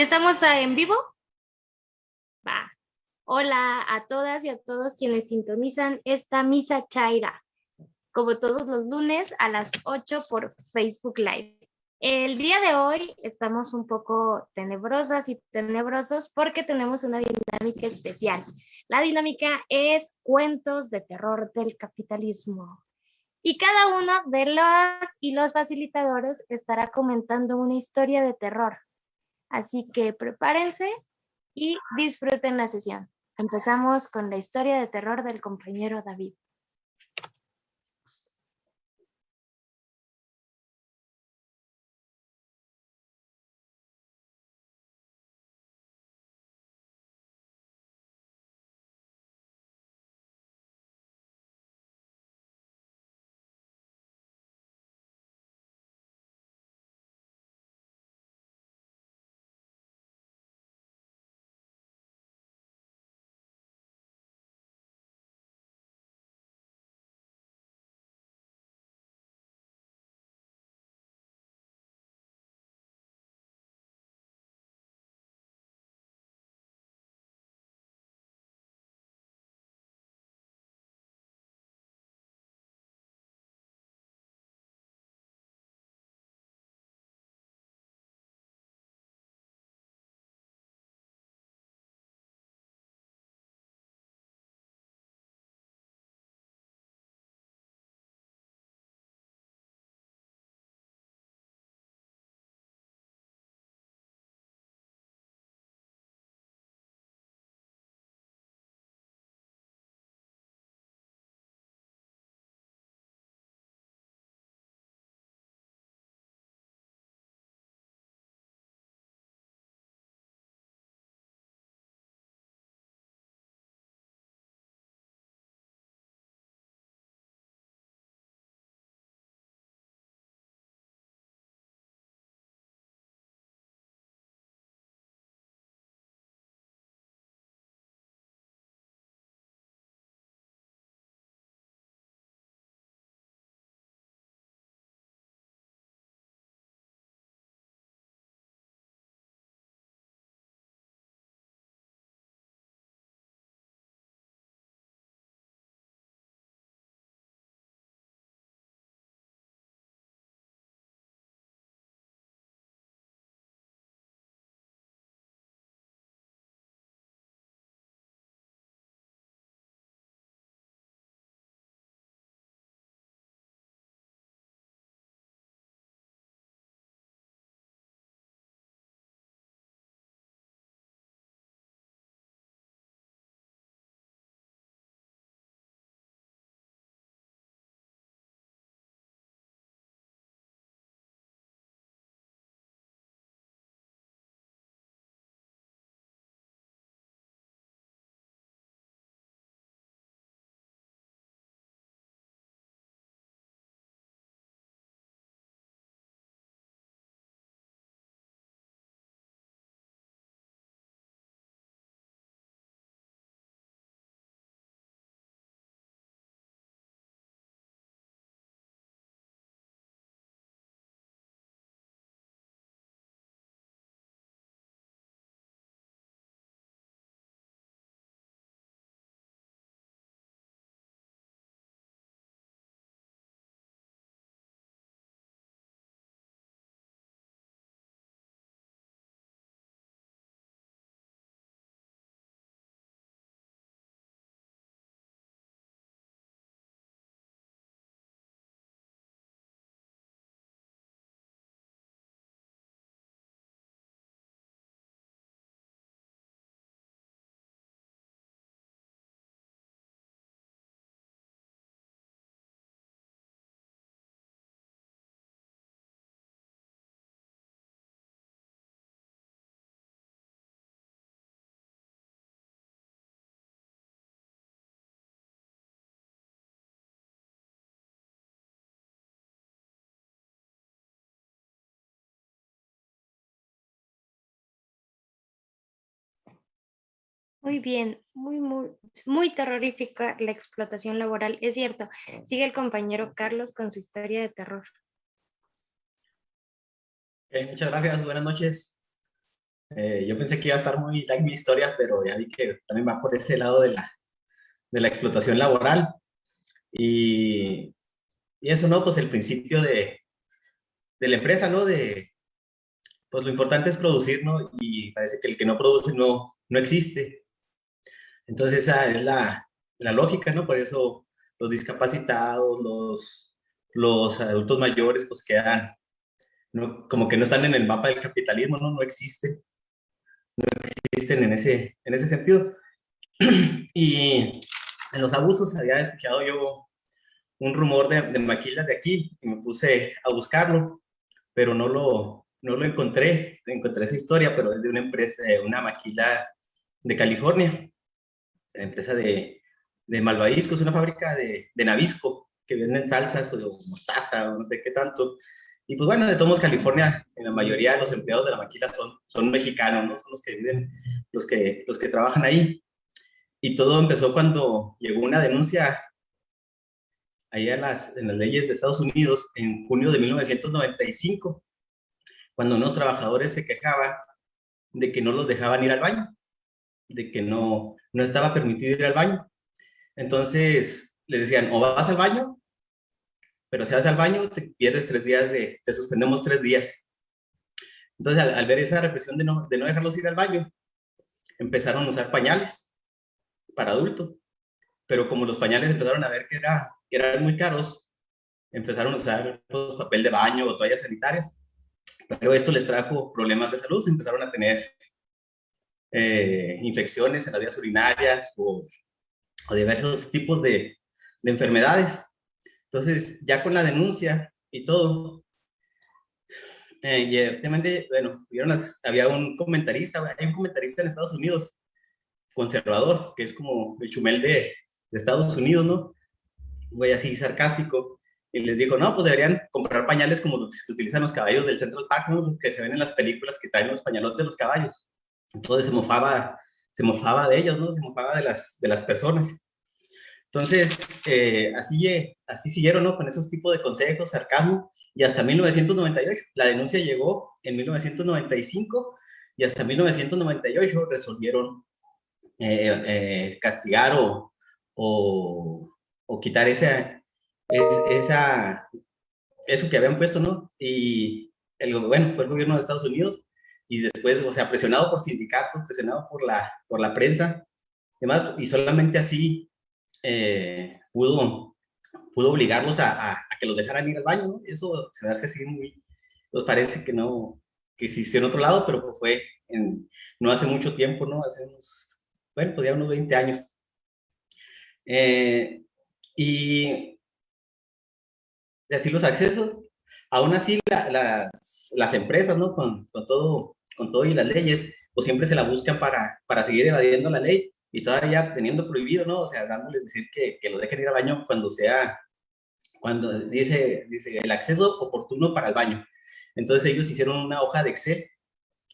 Ok. Hola, hola. ¿Ya estamos ah, en vivo? Va. Hola a todas y a todos quienes sintonizan esta misa chaira, como todos los lunes a las 8 por Facebook Live. El día de hoy estamos un poco tenebrosas y tenebrosos porque tenemos una dinámica especial. La dinámica es cuentos de terror del capitalismo. Y cada uno de los y los facilitadores estará comentando una historia de terror. Así que prepárense y disfruten la sesión. Empezamos con la historia de terror del compañero David. Muy bien, muy, muy, muy terrorífica la explotación laboral, es cierto. Sigue el compañero Carlos con su historia de terror. muchas gracias, buenas noches. Eh, yo pensé que iba a estar muy like mi historia, pero ya vi que también va por ese lado de la, de la explotación laboral. Y, y eso, ¿no? Pues el principio de, de la empresa, ¿no? De, pues lo importante es producir, ¿no? Y parece que el que no produce no, no existe. Entonces esa es la, la lógica, ¿no? Por eso los discapacitados, los, los adultos mayores, pues quedan, ¿no? como que no están en el mapa del capitalismo, ¿no? No existen. No existen en ese, en ese sentido. y en los abusos había escuchado yo un rumor de, de maquilas de aquí y me puse a buscarlo, pero no lo, no lo encontré, encontré esa historia, pero es de una empresa, una maquila de California, empresa de, de Malvavisco, es una fábrica de, de Navisco, que venden salsas o mostaza o no sé qué tanto. Y pues bueno, de todos California, en la mayoría de los empleados de la maquila son, son mexicanos, ¿no? Son los que viven, los que, los que trabajan ahí. Y todo empezó cuando llegó una denuncia ahí en las, en las leyes de Estados Unidos en junio de 1995 cuando unos trabajadores se quejaban de que no los dejaban ir al baño, de que no, no estaba permitido ir al baño. Entonces les decían, o vas al baño, pero si vas al baño te pierdes tres días de, te suspendemos tres días. Entonces al, ver esa represión de no, de no dejarlos ir al baño, empezaron a usar pañales para adultos. Pero como los pañales empezaron a ver que, era, que eran muy caros, empezaron a usar pues, papel de baño o toallas sanitarias pero esto les trajo problemas de salud, empezaron a tener eh, infecciones en las vías urinarias o, diversos tipos de, de, enfermedades. Entonces, ya con la denuncia y todo, eh, y efectivamente, bueno, había un comentarista, hay un comentarista en Estados Unidos, conservador, que es como el chumel de, de Estados Unidos, ¿no? Voy así sarcástico, y les dijo, no, pues deberían comprar pañales como los que utilizan los caballos del Central Park, ¿no? que se ven en las películas que traen los pañalotes de los caballos. Entonces se mofaba, se mofaba de ellos, ¿no? Se mofaba de las, de las personas. Entonces, eh, así, así siguieron, ¿no? Con esos tipos de consejos, sarcasmo, y hasta 1998. La denuncia llegó en 1995 y hasta 1998 resolvieron eh, eh, castigar o, o, o quitar ese, es, esa, eso que habían puesto, ¿no? Y el, bueno, fue el gobierno de Estados Unidos y después, o sea, presionado por sindicatos, presionado por la, por la prensa, demás, y solamente así eh, pudo, pudo obligarlos a, a, que los dejaran ir al baño, ¿no? Eso se me hace así muy, nos parece que no, que existió en otro lado, pero fue en, no hace mucho tiempo, ¿no? Hace unos, bueno, pues ya unos 20 años. Eh, y así los accesos. Aún así, las, las, empresas, ¿no? Con, con, todo, con todo y las leyes, pues siempre se la buscan para, para seguir evadiendo la ley y todavía teniendo prohibido, ¿no? O sea, dándoles decir que, que los dejen ir al baño cuando sea, cuando dice, dice el acceso oportuno para el baño. Entonces ellos hicieron una hoja de Excel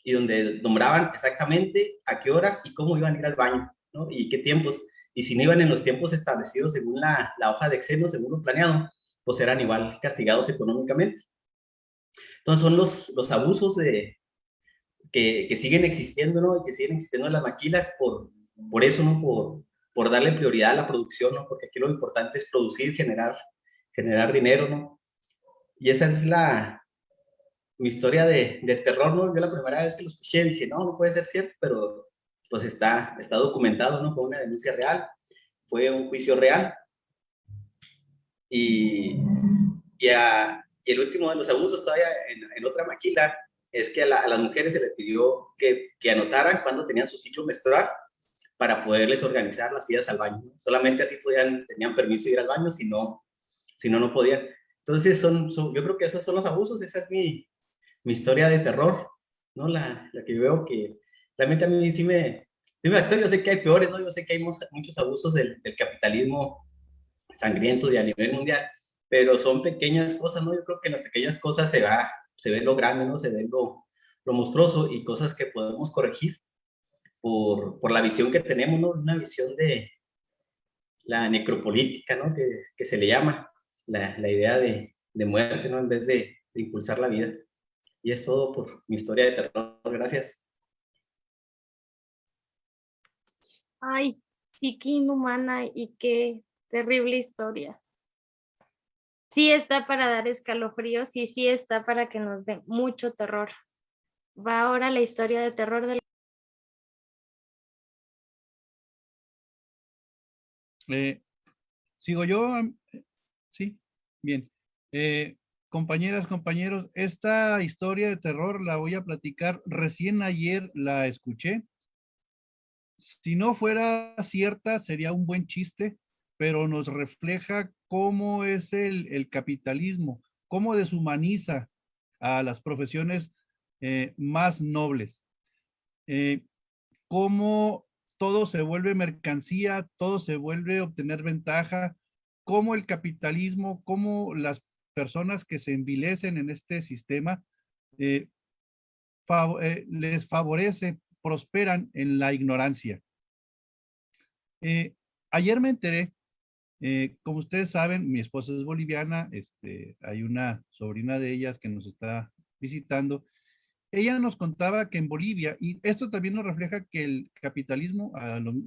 y donde nombraban exactamente a qué horas y cómo iban a ir al baño, ¿no? Y qué tiempos. Y si no iban en los tiempos establecidos según la, la hoja de Excel, ¿no? según lo planeado, pues eran igual castigados económicamente. Entonces son los, los abusos de, que, siguen existiendo, ¿no? Y que siguen existiendo en las maquilas por, por eso, ¿no? Por, por darle prioridad a la producción, ¿no? Porque aquí lo importante es producir, generar, generar dinero, ¿no? Y esa es la, mi historia de, de, terror, ¿no? Yo la primera vez que lo escuché dije, no, no puede ser cierto, pero pues está, está documentado, ¿no? Fue una denuncia real, fue un juicio real. Y, y, el último de los abusos todavía en, otra maquila es que a, las mujeres se les pidió que, que, anotaran cuando tenían su ciclo menstrual para poderles organizar las idas al baño. Solamente así podían, tenían permiso de ir al baño, si no, si no, no podían. Entonces, son, yo creo que esos son los abusos, esa es mi, mi historia de terror, ¿no? La, la, que veo que realmente a mí sí me... Yo sé que hay peores, ¿no? Yo sé que hay muchos abusos del, del capitalismo sangrientos y a nivel mundial, pero son pequeñas cosas, ¿no? Yo creo que en las pequeñas cosas se, va, se ve lo grande, ¿no? Se ve lo, lo monstruoso y cosas que podemos corregir por, por la visión que tenemos, ¿no? Una visión de la necropolítica, ¿no? Que, que se le llama, la, la idea de, de, muerte, ¿no? En vez de, impulsar la vida. Y es todo por mi historia de terror. Gracias. Ay, sí, qué inhumana y qué terrible historia. Sí está para dar escalofríos y sí está para que nos dé mucho terror. Va ahora la historia de terror del... Eh, Sigo yo, sí, bien. Eh, compañeras, compañeros, esta historia de terror la voy a platicar. Recién ayer la escuché. Si no fuera cierta, sería un buen chiste, pero nos refleja cómo es el, capitalismo, cómo deshumaniza a las profesiones eh, más nobles. Eh, cómo todo se vuelve mercancía, todo se vuelve obtener ventaja, cómo el capitalismo, cómo las personas que se envilecen en este sistema eh, les favorece, prosperan en la ignorancia. Ayer me enteré, como ustedes saben, mi esposa es boliviana, este, hay una sobrina de ellas que nos está visitando, ella nos contaba que en Bolivia, y esto también nos refleja que el capitalismo,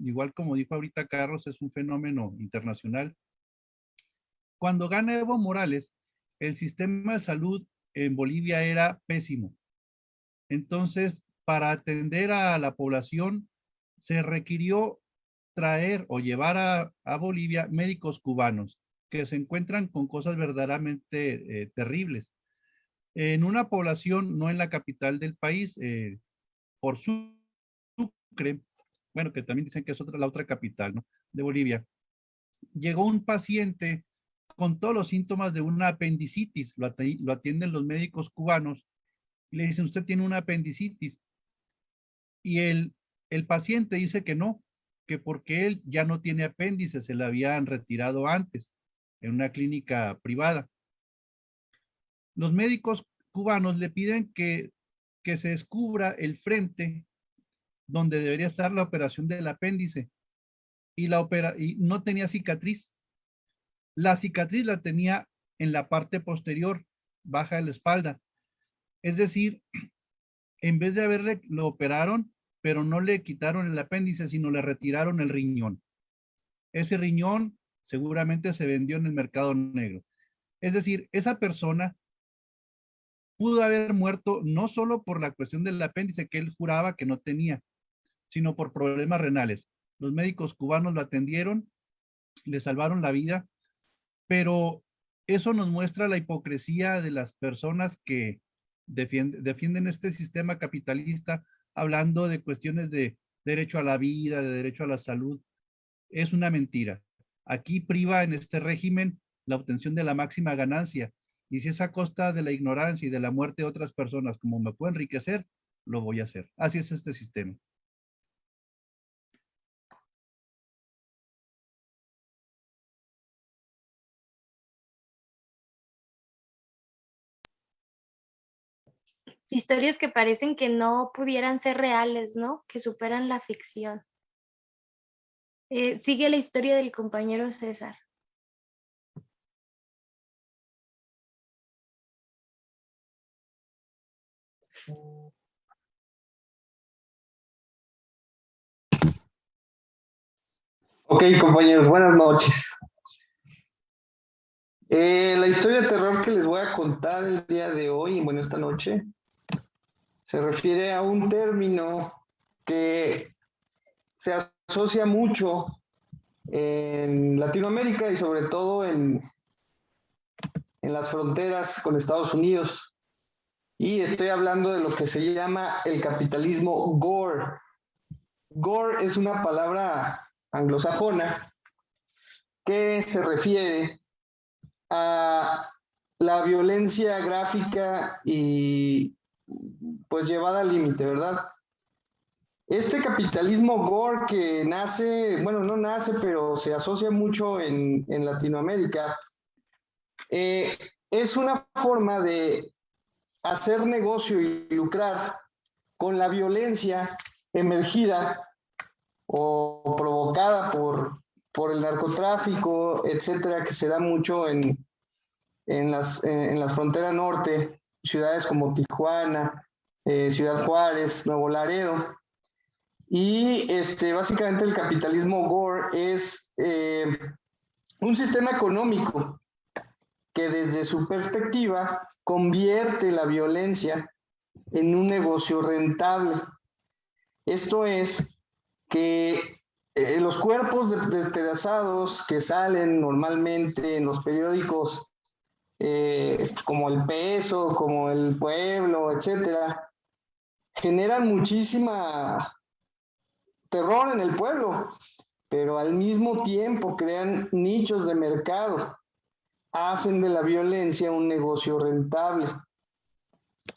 igual como dijo ahorita Carlos, es un fenómeno internacional. Cuando gana Evo Morales, el sistema de salud en Bolivia era pésimo. Entonces, para atender a la población, se requirió traer o llevar a, Bolivia médicos cubanos que se encuentran con cosas verdaderamente eh, terribles en una población, no en la capital del país, eh, por Sucre, bueno, que también dicen que es otra, la otra capital. De Bolivia. Llegó un paciente con todos los síntomas de una apendicitis, lo, atienden los médicos cubanos, y le dicen, usted tiene una apendicitis. Y el, el paciente dice que no, que porque él ya no tiene apéndice, se le habían retirado antes en una clínica privada los médicos cubanos le piden que, que se descubra el frente donde debería estar la operación del apéndice y, la opera, y no tenía cicatriz. La cicatriz la tenía en la parte posterior, baja de la espalda. Es decir, en vez de haberle, lo operaron, pero no le quitaron el apéndice, sino le retiraron el riñón. Ese riñón seguramente se vendió en el mercado negro. Es decir, esa persona pudo haber muerto no solo por la cuestión del apéndice que él juraba que no tenía, sino por problemas renales. Los médicos cubanos lo atendieron, le salvaron la vida, pero eso nos muestra la hipocresía de las personas que defienden, defienden este sistema capitalista hablando de cuestiones de derecho a la vida, de derecho a la salud. Es una mentira. Aquí priva en este régimen la obtención de la máxima ganancia y si es a costa de la ignorancia y de la muerte de otras personas como me puedo enriquecer, lo voy a hacer. Así es este sistema. Historias que parecen que no pudieran ser reales, ¿no? Que superan la ficción. Eh, sigue la historia del compañero César. Ok, compañeros, buenas noches. Eh, la historia de terror que les voy a contar el día de hoy, bueno, esta noche, se refiere a un término que se asocia mucho en Latinoamérica y sobre todo en, en las fronteras con Estados Unidos. Y estoy hablando de lo que se llama el capitalismo gore. Gore es una palabra anglosajona que se refiere a la violencia gráfica y pues llevada al límite, ¿verdad? Este capitalismo gore que nace, bueno, no nace, pero se asocia mucho en, Latinoamérica, eh, es una forma de hacer negocio y lucrar con la violencia emergida o provocada por, por el narcotráfico, etcétera, que se da mucho en, en, las, en, la frontera norte ciudades como Tijuana, eh, Ciudad Juárez, Nuevo Laredo. Y este, básicamente el capitalismo Gore es eh, un sistema económico que desde su perspectiva convierte la violencia en un negocio rentable. Esto es que eh, los cuerpos despedazados que salen normalmente en los periódicos como El Peso, como El Pueblo, etcétera, generan muchísima terror en el pueblo, pero al mismo tiempo crean nichos de mercado, hacen de la violencia un negocio rentable.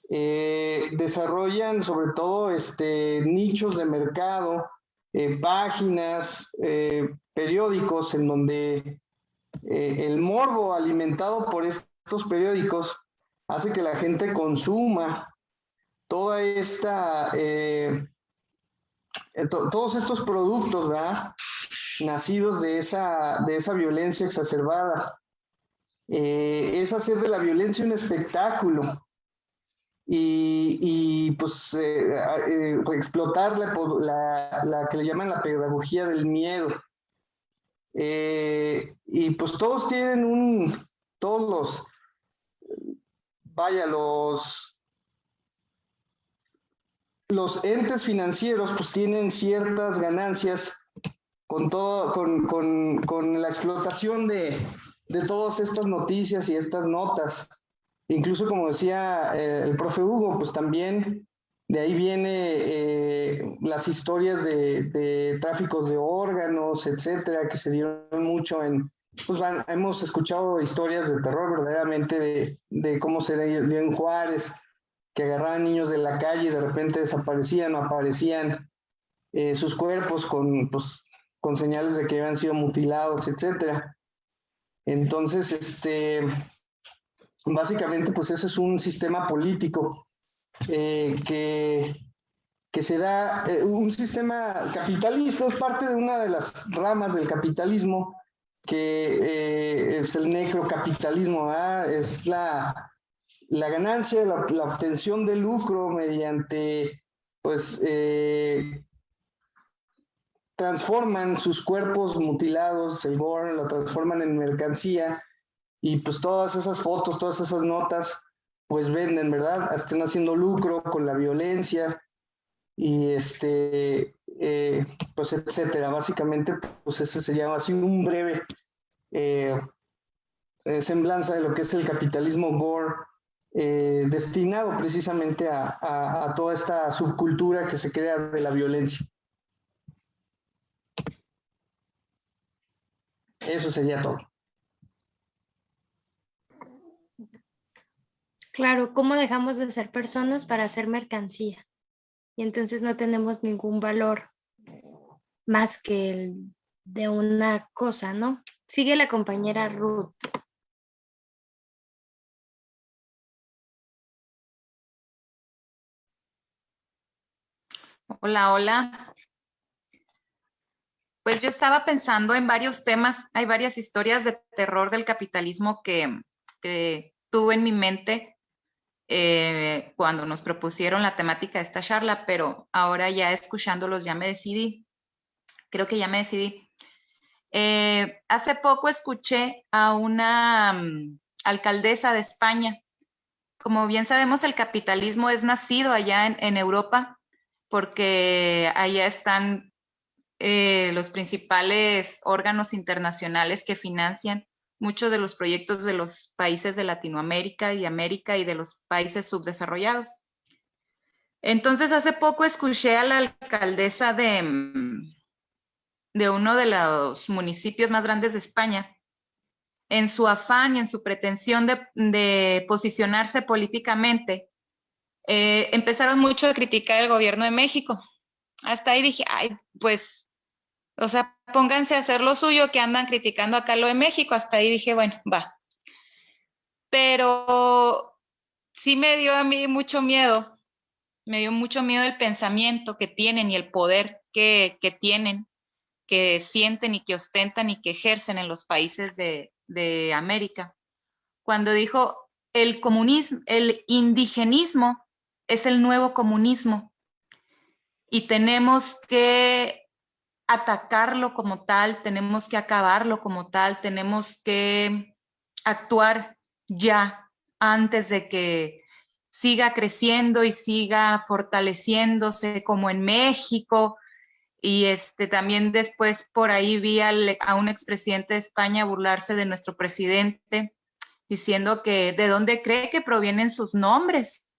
Eh, desarrollan sobre todo este, nichos de mercado, eh, páginas, periódicos en donde el morbo alimentado por estos periódicos hace que la gente consuma toda esta, eh, eh, todos estos productos, ¿verdad? Nacidos de esa, de esa violencia exacerbada. Eh, es hacer de la violencia un espectáculo y, pues explotar la, la, que le llaman la pedagogía del miedo. y pues todos tienen un, todos los, vaya, los, los entes financieros pues tienen ciertas ganancias con, todo, con, la explotación de, todas estas noticias y estas notas. Incluso como decía eh, el profe Hugo, pues también de ahí viene eh, las historias de, de, tráficos de órganos, etcétera, que se dieron mucho en, pues hemos escuchado historias de terror verdaderamente de, de cómo se dio en Juárez, que agarraban niños de la calle y de repente desaparecían o aparecían eh, sus cuerpos con, pues, con señales de que habían sido mutilados, etcétera. Entonces, este, básicamente, pues eso es un sistema político eh, que, que se da, eh, un sistema capitalista, es parte de una de las ramas del capitalismo que es el necrocapitalismo, es la, la ganancia, la, la, obtención de lucro mediante, pues, eh, transforman sus cuerpos mutilados, el gore, lo transforman en mercancía y pues todas esas fotos, todas esas notas, pues venden, ¿verdad? Están haciendo lucro con la violencia y este, eh, pues etcétera. Básicamente, pues ese sería así un breve eh, semblanza de lo que es el capitalismo gore, destinado precisamente a, a, toda esta subcultura que se crea de la violencia. Eso sería todo. Claro, ¿cómo dejamos de ser personas para ser mercancía? y entonces no tenemos ningún valor más que el de una cosa, ¿no? Sigue la compañera Ruth. Hola, hola. Pues yo estaba pensando en varios temas, hay varias historias de terror del capitalismo que, tuve en mi mente eh, cuando nos propusieron la temática de esta charla, pero ahora ya escuchándolos ya me decidí. Creo que ya me decidí. Eh, hace poco escuché a una mm, alcaldesa de España. Como bien sabemos, el capitalismo es nacido allá en, Europa porque allá están eh, los principales órganos internacionales que financian muchos de los proyectos de los países de Latinoamérica y América y de los países subdesarrollados. Entonces, hace poco escuché a la alcaldesa de, mm, de uno de los municipios más grandes de España, en su afán y en su pretensión de, posicionarse políticamente, eh, empezaron mucho a criticar el gobierno de México. Hasta ahí dije, ay, pues o sea, pónganse a hacer lo suyo que andan criticando acá lo de México. Hasta ahí dije, bueno, va. Pero sí me dio a mí mucho miedo, me dio mucho miedo el pensamiento que tienen y el poder que, tienen, que sienten y que ostentan y que ejercen en los países de, de América. Cuando dijo, el comunismo, el indigenismo es el nuevo comunismo y tenemos que atacarlo como tal, tenemos que acabarlo como tal, tenemos que actuar ya antes de que siga creciendo y siga fortaleciéndose como en México. Y este, también después por ahí vi a un expresidente de España burlarse de nuestro presidente, diciendo que de dónde cree que provienen sus nombres.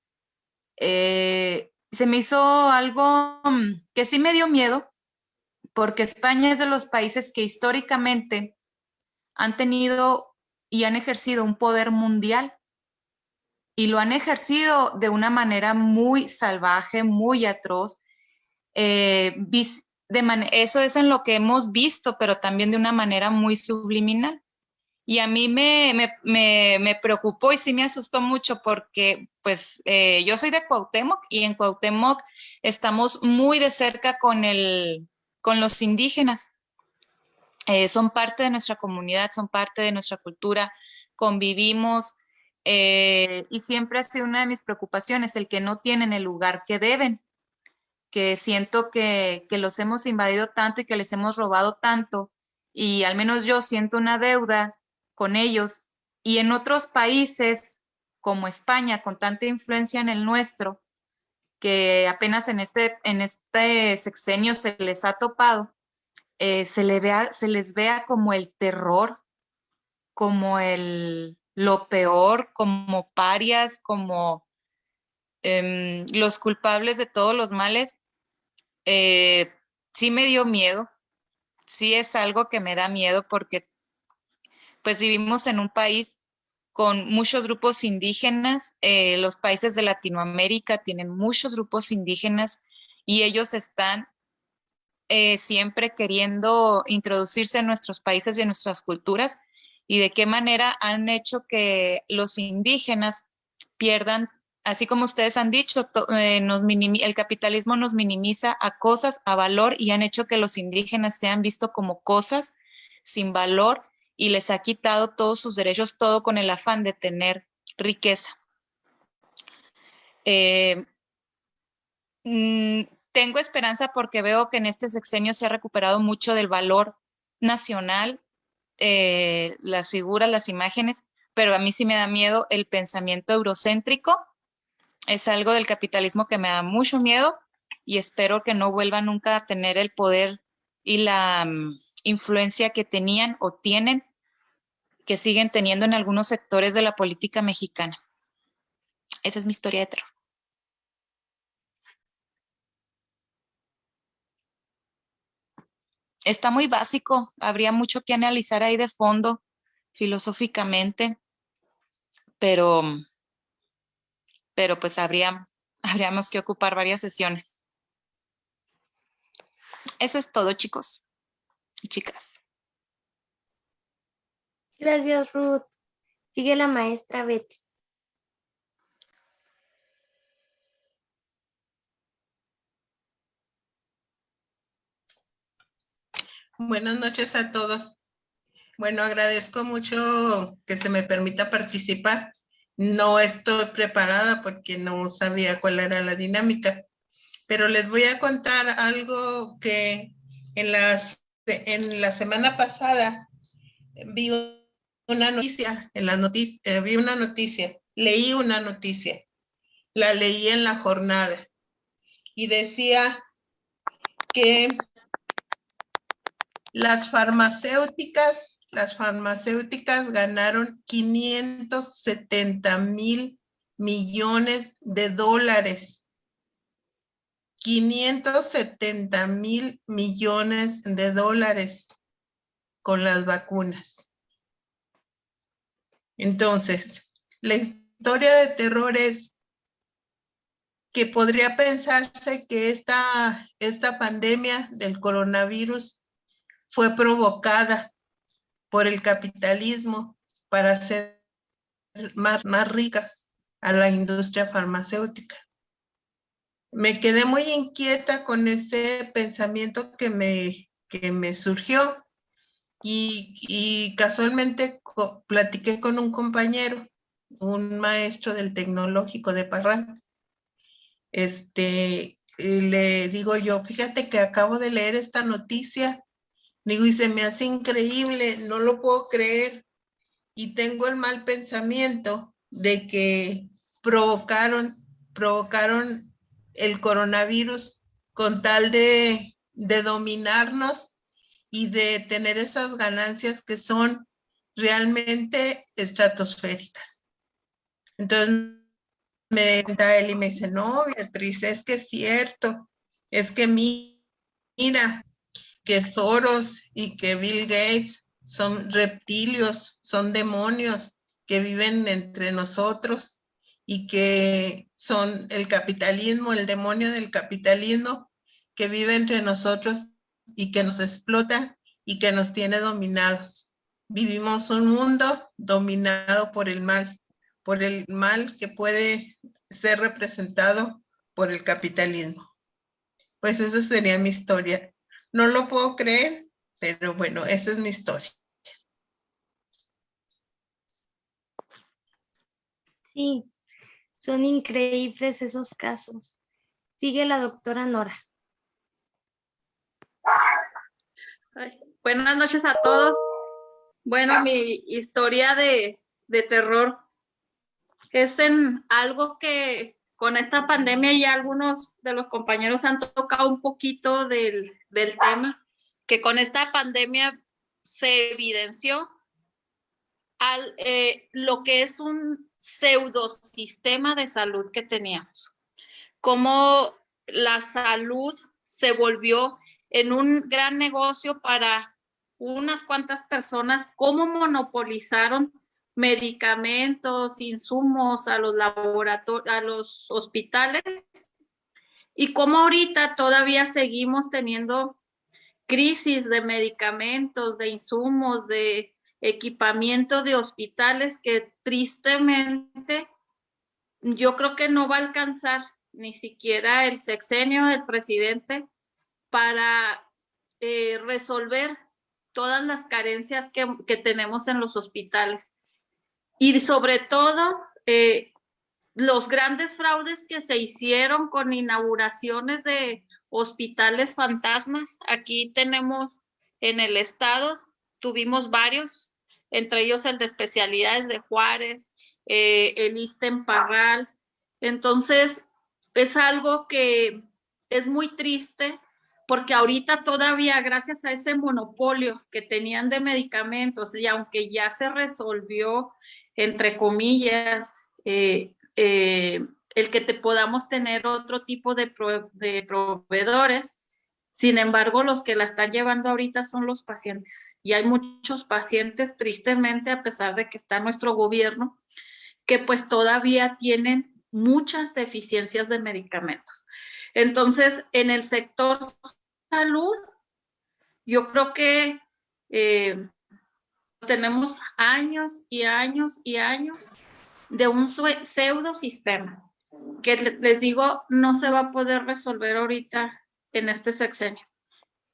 Eh, se me hizo algo mm, que sí me dio miedo, porque España es de los países que históricamente han tenido y han ejercido un poder mundial y lo han ejercido de una manera muy salvaje, muy atroz. Eh, eso es en lo que hemos visto, pero también de una manera muy subliminal. Y a mí me, me, me, preocupó y sí me asustó mucho porque pues eh, yo soy de Cuauhtémoc y en Cuauhtémoc estamos muy de cerca con, el, con los indígenas. Eh, son parte de nuestra comunidad, son parte de nuestra cultura, convivimos eh, y siempre ha sido una de mis preocupaciones el que no tienen el lugar que deben, que siento que, que los hemos invadido tanto y que les hemos robado tanto y al menos yo siento una deuda con ellos. Y en otros países como España, con tanta influencia en el nuestro, que apenas en este, en este sexenio se les ha topado, eh, se, le vea, se les vea como el terror, como el, lo peor, como parias, como em, los culpables de todos los males, eh, sí me dio miedo, sí es algo que me da miedo porque pues vivimos en un país con muchos grupos indígenas, eh, los países de Latinoamérica tienen muchos grupos indígenas y ellos están eh, siempre queriendo introducirse en nuestros países y en nuestras culturas y de qué manera han hecho que los indígenas pierdan, así como ustedes han dicho, eh, el capitalismo nos minimiza a cosas, a valor y han hecho que los indígenas sean vistos como cosas sin valor y les ha quitado todos sus derechos, todo con el afán de tener riqueza. Eh, mm, tengo esperanza porque veo que en este sexenio se ha recuperado mucho del valor nacional, eh, las figuras, las imágenes, pero a mí sí me da miedo el pensamiento eurocéntrico. Es algo del capitalismo que me da mucho miedo y espero que no vuelva nunca a tener el poder y la mm, influencia que tenían o tienen, que siguen teniendo en algunos sectores de la política mexicana. Esa es mi historia de terror. Está muy básico, habría mucho que analizar ahí de fondo, filosóficamente, pero, pero pues habría, habríamos que ocupar varias sesiones. Eso es todo, chicos y chicas. Gracias, Ruth. Sigue la maestra Betty. Buenas noches a todos. Bueno, agradezco mucho que se me permita participar. No estoy preparada porque no sabía cuál era la dinámica, pero les voy a contar algo que en, las, en la semana pasada vi una noticia, en la noticia, eh, vi una noticia, leí una noticia, la leí en la jornada y decía que las farmacéuticas, las farmacéuticas ganaron 570 mil millones de dólares. 570 mil millones de dólares con las vacunas. Entonces, la historia de terror es que podría pensarse que esta, esta pandemia del coronavirus fue provocada por el capitalismo para hacer más, más ricas a la industria farmacéutica. Me quedé muy inquieta con ese pensamiento que me, que me surgió. Y, y casualmente platiqué con un compañero un maestro del tecnológico de Parral. Este, le digo yo, fíjate que acabo de leer esta noticia, digo, y se me hace increíble, no lo puedo creer, y tengo el mal pensamiento de que provocaron, provocaron el coronavirus con tal de, de dominarnos y de tener esas ganancias que son realmente estratosféricas. Entonces me da él y me dice, no, Beatriz, es que es cierto, es que mira, que Soros y que Bill Gates son reptilios, son demonios que viven entre nosotros y que son el capitalismo, el demonio del capitalismo que vive entre nosotros y que nos explota y que nos tiene dominados. Vivimos un mundo dominado por el mal, por el mal que puede ser representado por el capitalismo. Pues esa sería mi historia. No lo puedo creer, pero bueno, esa es mi historia. Sí, son increíbles esos casos. Sigue la doctora Nora. buenas noches a todos. Bueno, mi historia de, terror es en algo que con esta pandemia ya algunos de los compañeros han tocado un poquito del, del tema, que con esta pandemia se evidenció al, eh, lo que es un pseudosistema de salud que teníamos. Cómo la salud se volvió en un gran negocio para unas cuantas personas, cómo monopolizaron medicamentos, insumos a los laboratorios, a los hospitales y cómo ahorita todavía seguimos teniendo crisis de medicamentos, de insumos, de equipamiento de hospitales que tristemente yo creo que no va a alcanzar ni siquiera el sexenio del presidente para eh, resolver todas las carencias que, tenemos en los hospitales. Y sobre todo, eh, los grandes fraudes que se hicieron con inauguraciones de hospitales fantasmas. Aquí tenemos en el estado, tuvimos varios, entre ellos el de especialidades de Juárez, eh, el ISTEM Parral. Entonces, es algo que es muy triste porque ahorita todavía gracias a ese monopolio que tenían de medicamentos y aunque ya se resolvió, entre comillas, eh, eh, el que te podamos tener otro tipo de, de proveedores, sin embargo, los que la están llevando ahorita son los pacientes. Y hay muchos pacientes, tristemente, a pesar de que está nuestro gobierno, que pues todavía tienen muchas deficiencias de medicamentos. Entonces, en el sector salud, yo creo que eh, tenemos años y años y años de un pseudo sistema que les digo no se va a poder resolver ahorita en este sexenio.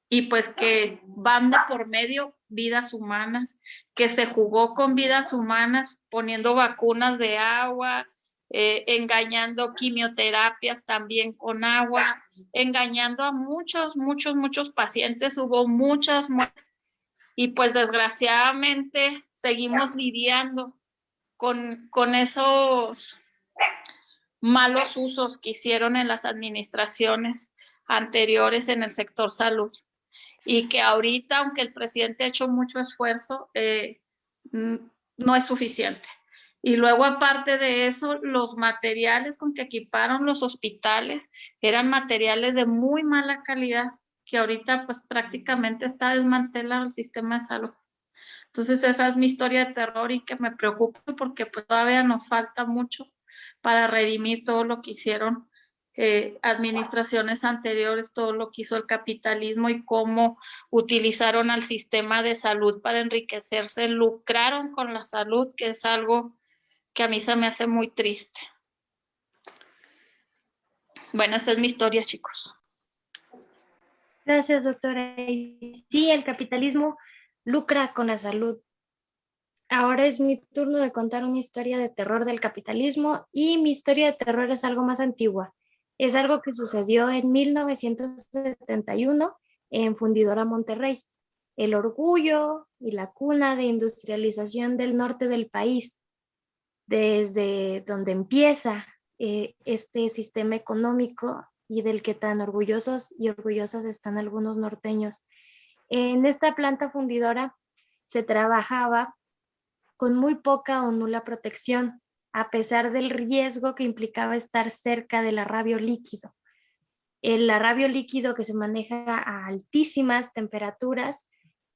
Y pues que van de por medio vidas humanas, que se jugó con vidas humanas poniendo vacunas de agua, eh, engañando quimioterapias también con agua, engañando a muchos, muchos, muchos pacientes. Hubo muchas muertes y pues desgraciadamente seguimos lidiando con, con esos malos usos que hicieron en las administraciones anteriores en el sector salud y que ahorita, aunque el presidente ha hecho mucho esfuerzo, eh, no es suficiente. Y luego, aparte de eso, los materiales con que equiparon los hospitales eran materiales de muy mala calidad, que ahorita pues prácticamente está desmantelado el sistema de salud. Entonces, esa es mi historia de terror y que me preocupa porque pues todavía nos falta mucho para redimir todo lo que hicieron eh, administraciones anteriores, todo lo que hizo el capitalismo y cómo utilizaron al sistema de salud para enriquecerse, lucraron con la salud, que es algo que a mí se me hace muy triste. Bueno, esa es mi historia, chicos. Gracias, doctora. Sí, el capitalismo lucra con la salud. ahora es mi turno de contar una historia de terror del capitalismo y mi historia de terror es algo más antigua. Es algo que sucedió en 1971 en Fundidora Monterrey, el orgullo y la cuna de industrialización del norte del país, desde donde empieza eh, este sistema económico y del que tan orgullosos y orgullosas están algunos norteños. En esta planta fundidora se trabajaba con muy poca o nula protección, a pesar del riesgo que implicaba estar cerca del arrabio líquido. El arrabio líquido que se maneja a altísimas temperaturas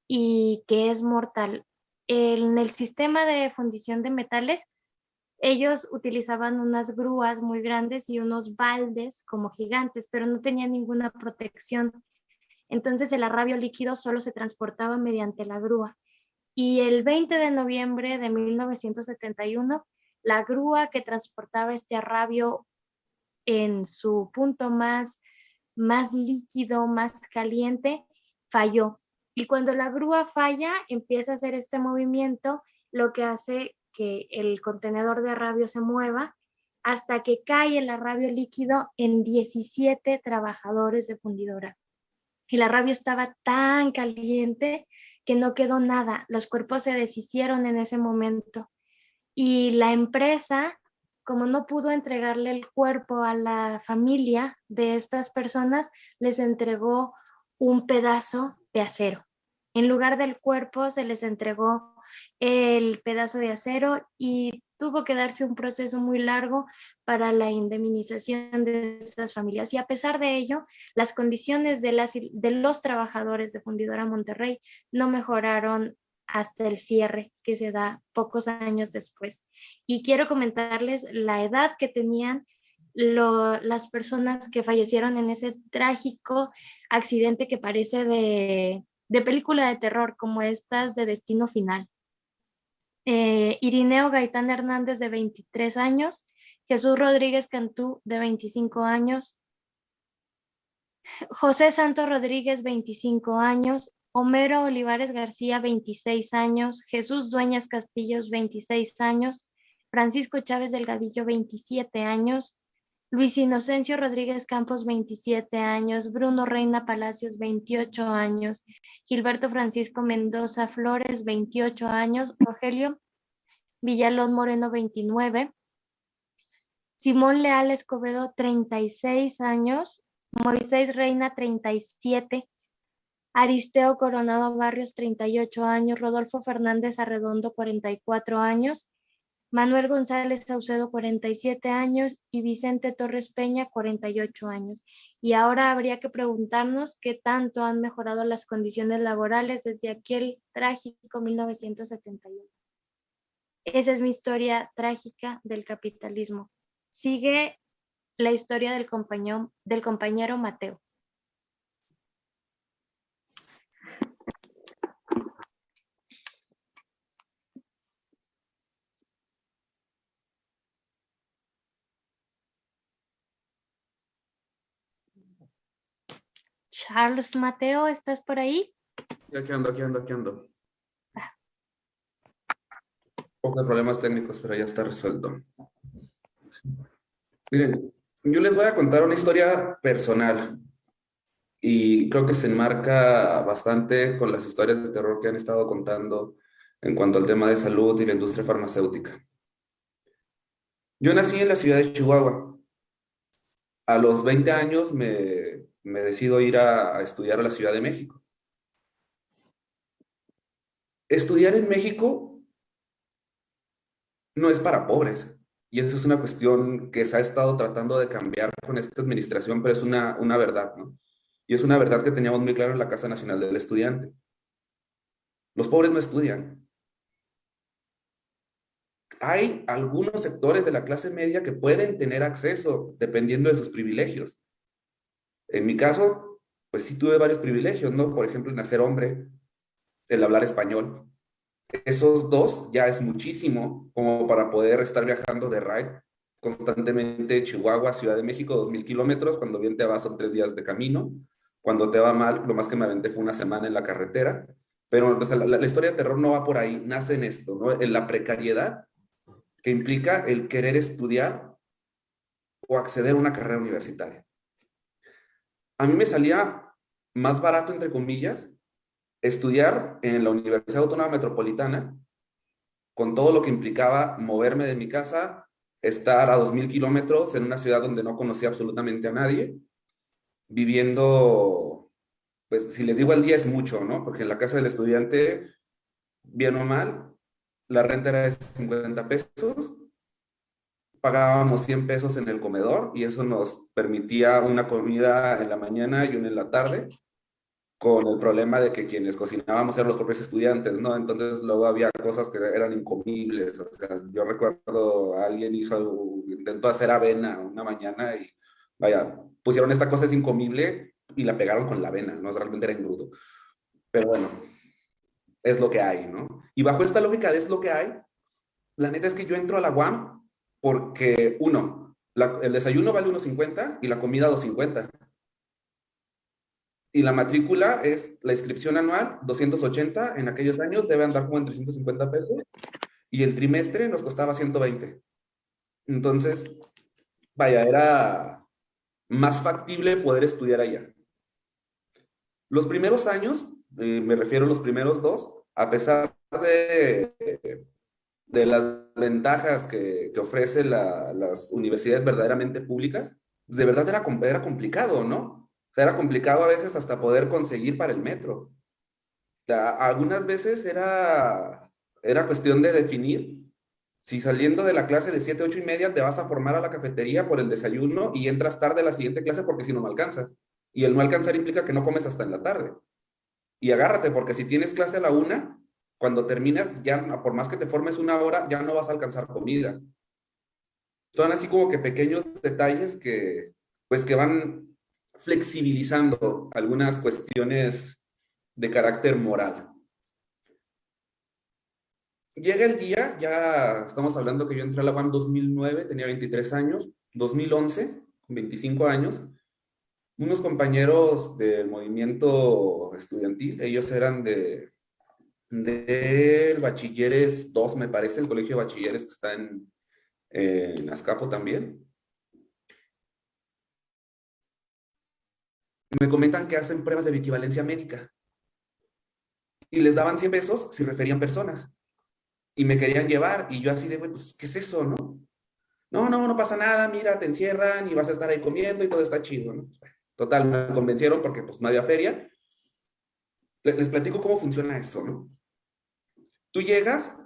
y que es mortal. En el sistema de fundición de metales, ellos utilizaban unas grúas muy grandes y unos baldes como gigantes, pero no tenían ninguna protección. Entonces el arrabio líquido solo se transportaba mediante la grúa y el 20 de noviembre de 1971, la grúa que transportaba este arrabio en su punto más, más líquido, más caliente, falló. Y cuando la grúa falla, empieza a hacer este movimiento, lo que hace que el contenedor de arrabio se mueva hasta que cae el arrabio líquido en 17 trabajadores de fundidora. El arrabio estaba tan caliente que no quedó nada, los cuerpos se deshicieron en ese momento. Y la empresa, como no pudo entregarle el cuerpo a la familia de estas personas, les entregó un pedazo de acero. En lugar del cuerpo se les entregó el pedazo de acero y tuvo que darse un proceso muy largo para la indemnización de esas familias. Y a pesar de ello, las condiciones de, los trabajadores de Fundidora Monterrey no mejoraron hasta el cierre que se da pocos años después. Y quiero comentarles la edad que tenían las personas que fallecieron en ese trágico accidente que parece de, de película de terror, como estas de Destino Final. Eh, Irineo Gaitán Hernández de 23 años, Jesús Rodríguez Cantú de 25 años, José Santos Rodríguez 25 años, Homero Olivares García 26 años, Jesús Dueñas Castillos 26 años, Francisco Chávez Delgadillo 27 años, Luis Inocencio Rodríguez Campos, 27 años, Bruno Reina Palacios, 28 años, Gilberto Francisco Mendoza Flores, 28 años, Rogelio Villalón Moreno, 29, Simón Leal Escobedo, 36 años, Moisés Reina, 37, Aristeo Coronado Barrios, 38 años, Rodolfo Fernández Arredondo, 44 años, Manuel González Saucedo, 47 años, y Vicente Torres Peña, 48 años. Y ahora habría que preguntarnos qué tanto han mejorado las condiciones laborales desde aquel trágico 1971. Esa es mi historia trágica del capitalismo. Sigue la historia del compañero, del compañero Mateo. Charles Mateo, ¿estás por ahí? Sí, aquí ando, aquí ando, aquí ando. Poco de problemas técnicos, pero ya está resuelto. Miren, yo les voy a contar una historia personal y creo que se enmarca bastante con las historias de terror que han estado contando en cuanto al tema de salud y la industria farmacéutica. Yo nací en la ciudad de Chihuahua. A los 20 años me me decido ir a, estudiar a la Ciudad de México. Estudiar en México no es para pobres. Y eso es una cuestión que se ha estado tratando de cambiar con esta administración, pero es una, una verdad, ¿no? Y es una verdad que teníamos muy claro en la Casa Nacional del Estudiante. Los pobres no estudian. Hay algunos sectores de la clase media que pueden tener acceso dependiendo de sus privilegios. En mi caso, pues sí tuve varios privilegios, ¿no? Por ejemplo, el nacer hombre, el hablar español. Esos dos ya es muchísimo como para poder estar viajando de ride constantemente Chihuahua, Ciudad de México, dos mil kilómetros. Cuando bien te vas son tres días de camino. Cuando te va mal, lo más que me aventé fue una semana en la carretera. Pero la, la, historia de terror no va por ahí, nace en esto, ¿no? En la precariedad que implica el querer estudiar o acceder a una carrera universitaria. A mí me salía más barato, entre comillas, estudiar en la Universidad Autónoma Metropolitana, con todo lo que implicaba moverme de mi casa, estar a 2.000 kilómetros en una ciudad donde no conocía absolutamente a nadie, viviendo, pues si les digo al día es mucho, ¿no? Porque en la casa del estudiante, bien o mal, la renta era de 50 pesos, pagábamos 100 pesos en el comedor y eso nos permitía una comida en la mañana y una en la tarde, con el problema de que quienes cocinábamos eran los propios estudiantes, ¿no? Entonces luego había cosas que eran incomibles, o sea, yo recuerdo a alguien hizo, intentó hacer avena una mañana y vaya, pusieron esta cosa es incomible y la pegaron con la avena, ¿no? Realmente era engrudo. Pero bueno, es lo que hay, ¿no? Y bajo esta lógica de es lo que hay, la neta es que yo entro a la UAM porque, uno, el desayuno vale 1.50 y la comida 2.50. Y la matrícula es la inscripción anual, 280, en aquellos años debe andar como en 350 pesos, y el trimestre nos costaba 120. Entonces, vaya, era más factible poder estudiar allá. Los primeros años, eh, me refiero a los primeros dos, a pesar de, de las ventajas que, que ofrecen las universidades verdaderamente públicas, de verdad era, era complicado, ¿no? era complicado a veces hasta poder conseguir para el metro. algunas veces era, era cuestión de definir si saliendo de la clase de 7, 8 y media te vas a formar a la cafetería por el desayuno y entras tarde a la siguiente clase porque si no, no alcanzas. Y el no alcanzar implica que no comes hasta en la tarde. Y agárrate, porque si tienes clase a la una, cuando terminas, ya por más que te formes una hora, ya no vas a alcanzar comida. Son así como que pequeños detalles que, pues que van flexibilizando algunas cuestiones de carácter moral. Llega el día, ya estamos hablando que yo entré a la UAM 2009, tenía 23 años, 2011, 25 años, unos compañeros del movimiento estudiantil, ellos eran de del Bachilleres 2, me parece, el colegio de bachilleres que está en, en Azcapo también. me comentan que hacen pruebas de equivalencia médica. Y les daban 100 pesos si referían personas. Y me querían llevar. Y yo así de, pues, ¿qué es eso, no? No, no, no pasa nada. Mira, te encierran y vas a estar ahí comiendo y todo está chido, ¿no? Pues, total, me convencieron porque pues no había feria. Les, platico cómo funciona esto, ¿no? Tú llegas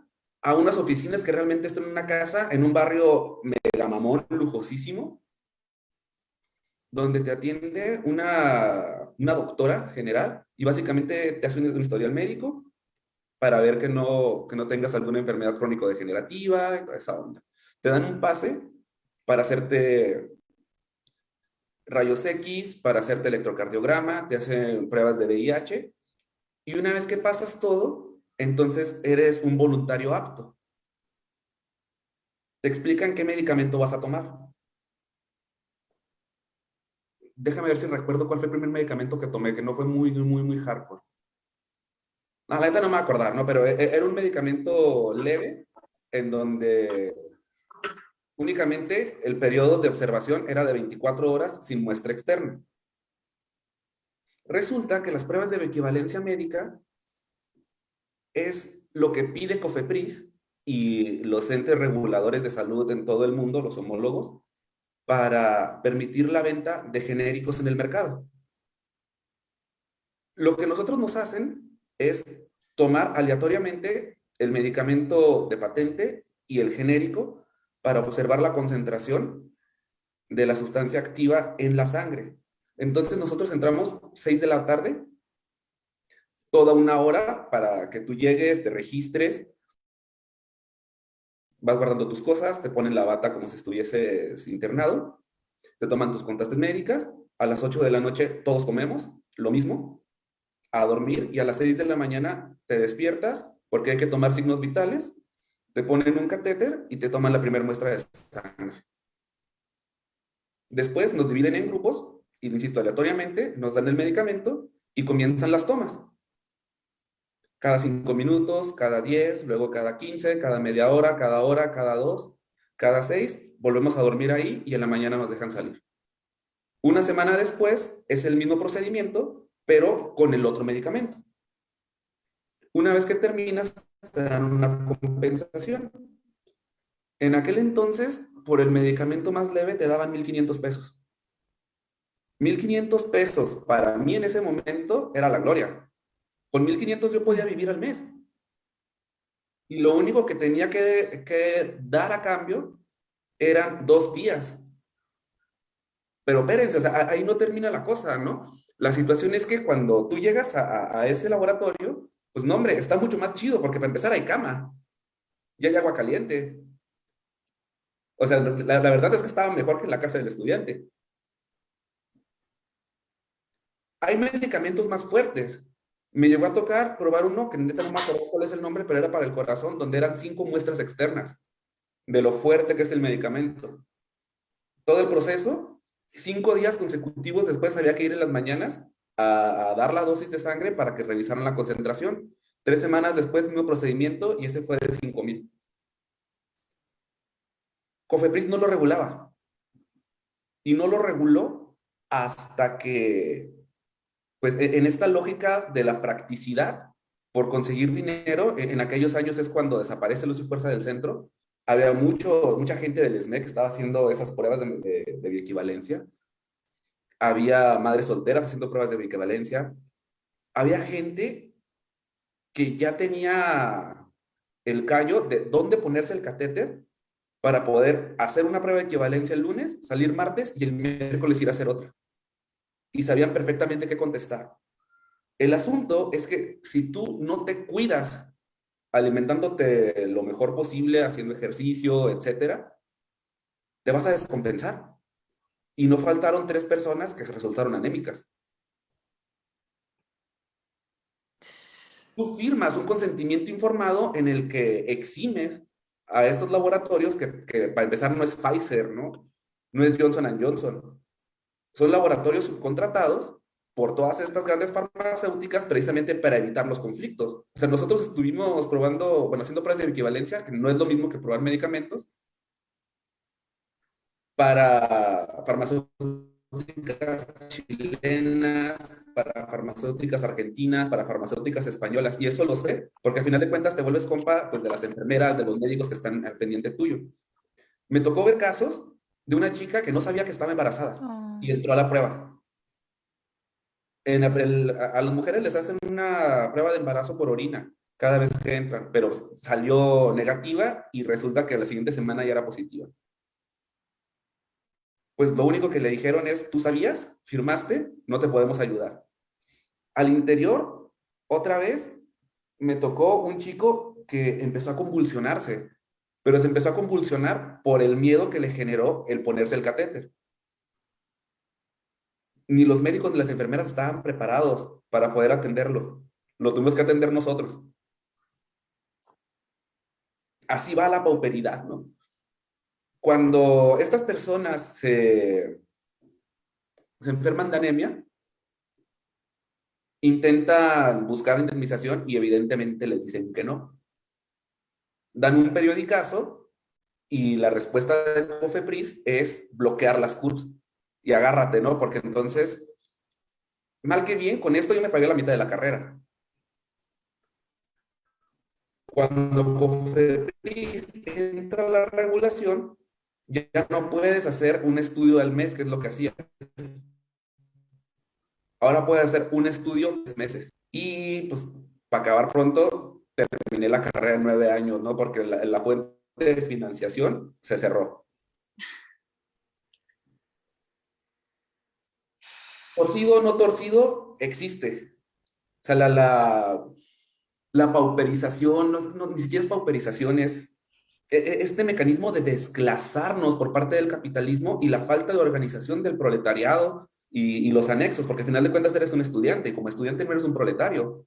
a unas oficinas que realmente están en una casa, en un barrio mega mamón, lujosísimo, donde te atiende una, una doctora general y básicamente te hace un, historial médico para ver que no, que no tengas alguna enfermedad crónico-degenerativa esa onda. Te dan un pase para hacerte rayos X, para hacerte electrocardiograma, te hacen pruebas de VIH y una vez que pasas todo, entonces eres un voluntario apto. Te explican qué medicamento vas a tomar déjame ver si recuerdo cuál fue el primer medicamento que tomé, que no fue muy, muy, muy hardcore. No, la neta no me voy a acordar, ¿no? Pero e, e, era un medicamento leve en donde únicamente el periodo de observación era de 24 horas sin muestra externa. Resulta que las pruebas de equivalencia médica es lo que pide COFEPRIS y los entes reguladores de salud en todo el mundo, los homólogos, para permitir la venta de genéricos en el mercado. Lo que nosotros nos hacen es tomar aleatoriamente el medicamento de patente y el genérico para observar la concentración de la sustancia activa en la sangre. Entonces nosotros entramos 6 de la tarde, toda una hora para que tú llegues, te registres, vas guardando tus cosas, te ponen la bata como si estuvieses internado, te toman tus contrastes médicas, a las 8 de la noche todos comemos, lo mismo, a dormir y a las 6 de la mañana te despiertas porque hay que tomar signos vitales, te ponen un catéter y te toman la primera muestra de sangre. Después nos dividen en grupos y, insisto, aleatoriamente nos dan el medicamento y comienzan las tomas. Cada cinco minutos, cada diez, luego cada quince, cada media hora, cada hora, cada dos, cada seis, volvemos a dormir ahí y en la mañana nos dejan salir. Una semana después es el mismo procedimiento, pero con el otro medicamento. Una vez que terminas, te dan una compensación. En aquel entonces, por el medicamento más leve, te daban 1.500 pesos. 1.500 pesos para mí en ese momento era la gloria. Con 1.500 yo podía vivir al mes. Y lo único que tenía que, dar a cambio eran dos días. Pero espérense, o sea, ahí no termina la cosa, ¿no? La situación es que cuando tú llegas a, a, ese laboratorio, pues no, hombre, está mucho más chido porque para empezar hay cama y hay agua caliente. O sea, la, la verdad es que estaba mejor que en la casa del estudiante. Hay medicamentos más fuertes. Me llegó a tocar probar uno, que neta no me acuerdo cuál es el nombre, pero era para el corazón, donde eran cinco muestras externas de lo fuerte que es el medicamento. Todo el proceso, cinco días consecutivos después había que ir en las mañanas a, dar la dosis de sangre para que revisaran la concentración. Tres semanas después, mismo procedimiento y ese fue de 5 mil. Cofepris no lo regulaba. Y no lo reguló hasta que, pues en esta lógica de la practicidad, por conseguir dinero, en aquellos años es cuando desaparece Luz y Fuerza del Centro, había mucho, mucha gente del SNEC que estaba haciendo esas pruebas de, de, de bioequivalencia. Había madres solteras haciendo pruebas de bioequivalencia. Había gente que ya tenía el callo de dónde ponerse el catéter para poder hacer una prueba de equivalencia el lunes, salir martes y el miércoles ir a hacer otra. Y sabían perfectamente qué contestar. El asunto es que si tú no te cuidas alimentándote lo mejor posible, haciendo ejercicio, etcétera, te vas a descompensar. Y no faltaron tres personas que resultaron anémicas. Tú firmas un consentimiento informado en el que eximes a estos laboratorios que, que para empezar no es Pfizer, ¿no? No es Johnson Johnson. Son laboratorios subcontratados por todas estas grandes farmacéuticas precisamente para evitar los conflictos. O sea, nosotros estuvimos probando, bueno, haciendo pruebas de equivalencia, que no es lo mismo que probar medicamentos, para farmacéuticas chilenas, para farmacéuticas argentinas, para farmacéuticas españolas, y eso lo sé, porque al final de cuentas te vuelves compa pues, de las enfermeras, de los médicos que están al pendiente tuyo. Me tocó ver casos de una chica que no sabía que estaba embarazada oh. y entró a la prueba en el, a las mujeres les hacen una prueba de embarazo por orina cada vez que entran, pero salió negativa y resulta que la siguiente semana ya era positiva. Pues lo único que le dijeron es, ¿tú sabías? ¿Firmaste? No te podemos ayudar. Al interior, otra vez, me tocó un chico que empezó a convulsionarse, pero se empezó a convulsionar por el miedo que le generó el ponerse el catéter ni los médicos ni las enfermeras estaban preparados para poder atenderlo. Lo tuvimos que atender nosotros. Así va la pauperidad, ¿no? Cuando estas personas se, se enferman de anemia, intentan buscar indemnización y evidentemente les dicen que no. Dan un periodicazo y la respuesta del COFEPRIS es bloquear las CURS y agárrate, ¿no? Porque entonces, mal que bien, con esto yo me pagué la mitad de la carrera. Cuando COFEPRIS entra la regulación, ya no puedes hacer un estudio al mes, que es lo que hacía. Ahora puedes hacer un estudio tres meses. Y pues, para acabar pronto, terminé la carrera en nueve años, ¿no? Porque la, fuente de financiación se cerró. torcido o no torcido, existe. O sea, la, la, la pauperización, no, ni siquiera es pauperización, es e, e, este mecanismo de desclasarnos por parte del capitalismo y la falta de organización del proletariado y, y, los anexos, porque al final de cuentas eres un estudiante y como estudiante no eres un proletario.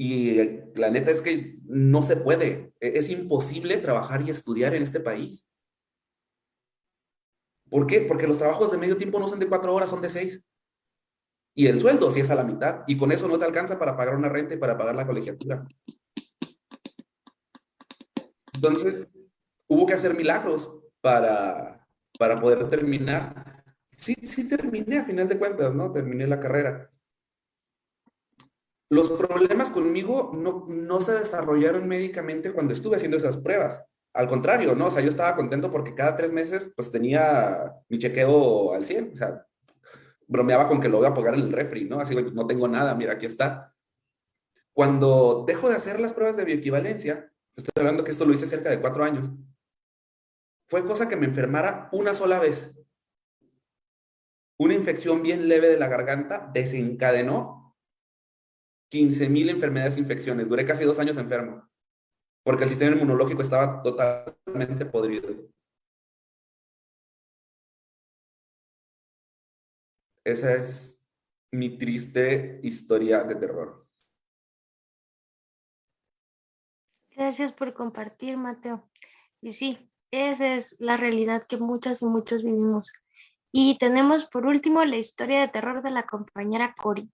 Y la neta es que no se puede, e, es imposible trabajar y estudiar en este país. ¿Por qué? Porque los trabajos de medio tiempo no son de cuatro horas, son de seis Y el sueldo sí es a la mitad. Y con eso no te alcanza para pagar una renta y para pagar la colegiatura. Entonces, hubo que hacer milagros para, para poder terminar. Sí, sí terminé a final de cuentas, ¿no? Terminé la carrera. Los problemas conmigo no, no se desarrollaron médicamente cuando estuve haciendo esas pruebas. Al contrario, ¿no? O sea, yo estaba contento porque cada tres meses pues tenía mi chequeo al 100. O sea, bromeaba con que lo voy a pagar en el refri, ¿no? Así, pues no tengo nada, mira, aquí está. Cuando dejo de hacer las pruebas de bioequivalencia, estoy hablando que esto lo hice cerca de cuatro años, fue cosa que me enfermara una sola vez. Una infección bien leve de la garganta desencadenó 15 mil enfermedades e infecciones. Duré casi dos años enfermo, porque el sistema inmunológico estaba totalmente podrido. Esa es mi triste historia de terror. Gracias por compartir, Mateo. Y sí, esa es la realidad que muchas y muchos vivimos. Y tenemos por último la historia de terror de la compañera Cori.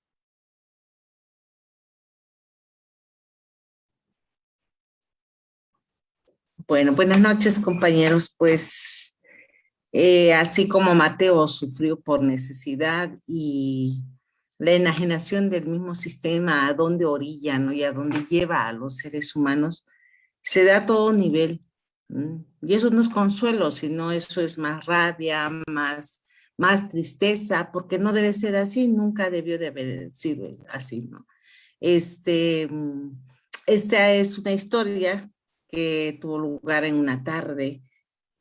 Bueno, buenas noches compañeros. Pues eh, así como Mateo sufrió por necesidad y la enajenación del mismo sistema a dónde orilla ¿no? y a dónde lleva a los seres humanos, se da a todo nivel. Y eso no es consuelo, sino eso es más rabia, más, más tristeza, porque no debe ser así, nunca debió de haber sido así, ¿no? Este, mm, esta es una historia que tuvo lugar en una tarde,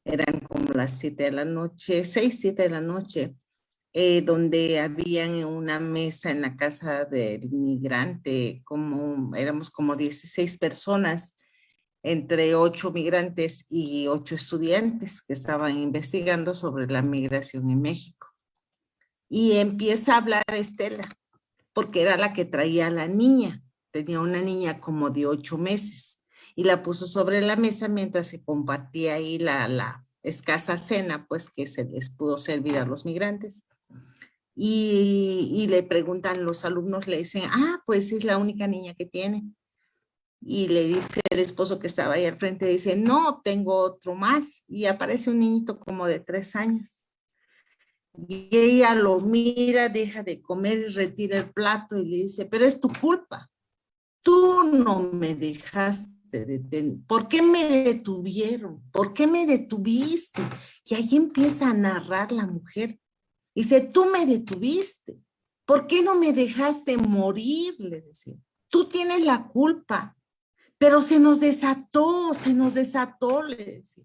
eran como las siete de la noche, seis, siete de la noche, eh, donde habían una mesa en la casa del inmigrante, como éramos como 16 personas, entre ocho migrantes y ocho estudiantes que estaban investigando sobre la migración en México. Y empieza a hablar Estela, porque era la que traía a la niña. Tenía una niña como de ocho meses y la puso sobre la mesa mientras se compartía ahí la, la escasa cena, pues que se les pudo servir a los migrantes. Y, y le preguntan los alumnos, le dicen, ah, pues es la única niña que tiene y le dice el esposo que estaba ahí al frente, dice, no, tengo otro más. Y aparece un niñito como de tres años. Y ella lo mira, deja de comer y retira el plato y le dice, pero es tu culpa. Tú no me dejaste ¿Por qué me detuvieron? ¿Por qué me detuviste? Y ahí empieza a narrar la mujer. Dice, tú me detuviste. ¿Por qué no me dejaste morir? Le decía. Tú tienes la culpa pero se nos desató, se nos desató, le decía.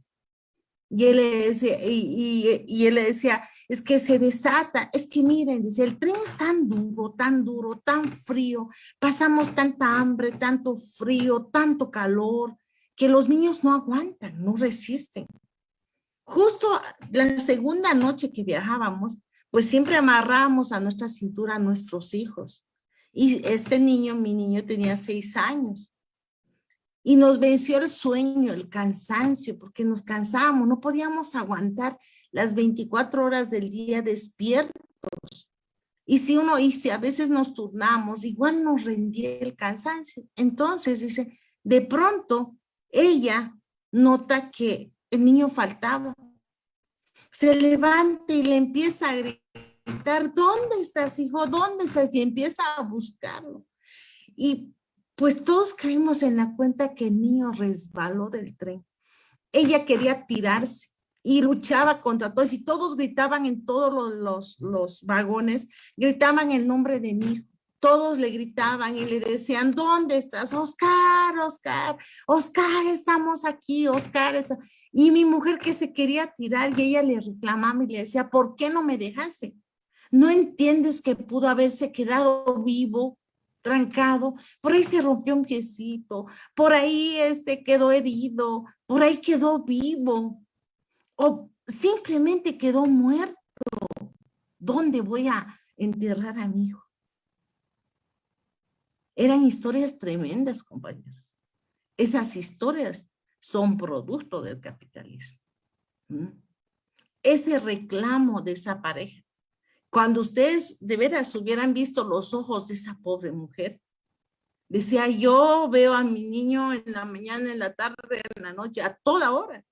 Y él le y, él le decía, es que se desata, es que miren, dice, el tren es tan duro, tan duro, tan frío, pasamos tanta hambre, tanto frío, tanto calor, que los niños no aguantan, no resisten. Justo la segunda noche que viajábamos, pues siempre amarrábamos a nuestra cintura a nuestros hijos. Y este niño, mi niño tenía seis años. Y nos venció el sueño, el cansancio, porque nos cansábamos, no podíamos aguantar las 24 horas del día despiertos. Y si uno, y si a veces nos turnamos, igual nos rendía el cansancio. Entonces, dice, de pronto, ella nota que el niño faltaba. Se levanta y le empieza a gritar, ¿dónde estás, hijo? ¿Dónde estás? Y empieza a buscarlo. Y pues todos caímos en la cuenta que el niño resbaló del tren. Ella quería tirarse y luchaba contra todos y todos gritaban en todos los, los, vagones, gritaban el nombre de mi hijo. Todos le gritaban y le decían, ¿dónde estás? Oscar, Oscar, Oscar, estamos aquí, Oscar. Y mi mujer que se quería tirar y ella le reclamaba y le decía, ¿por qué no me dejaste? ¿No entiendes que pudo haberse quedado vivo trancado, por ahí se rompió un piecito, por ahí este quedó herido, por ahí quedó vivo, o simplemente quedó muerto. ¿Dónde voy a enterrar a mi hijo? Eran historias tremendas, compañeros. Esas historias son producto del capitalismo. Ese reclamo de esa pareja Cuando ustedes de veras hubieran visto los ojos de esa pobre mujer, decía, yo veo a mi niño en la mañana, en la tarde, en la noche, a toda hora.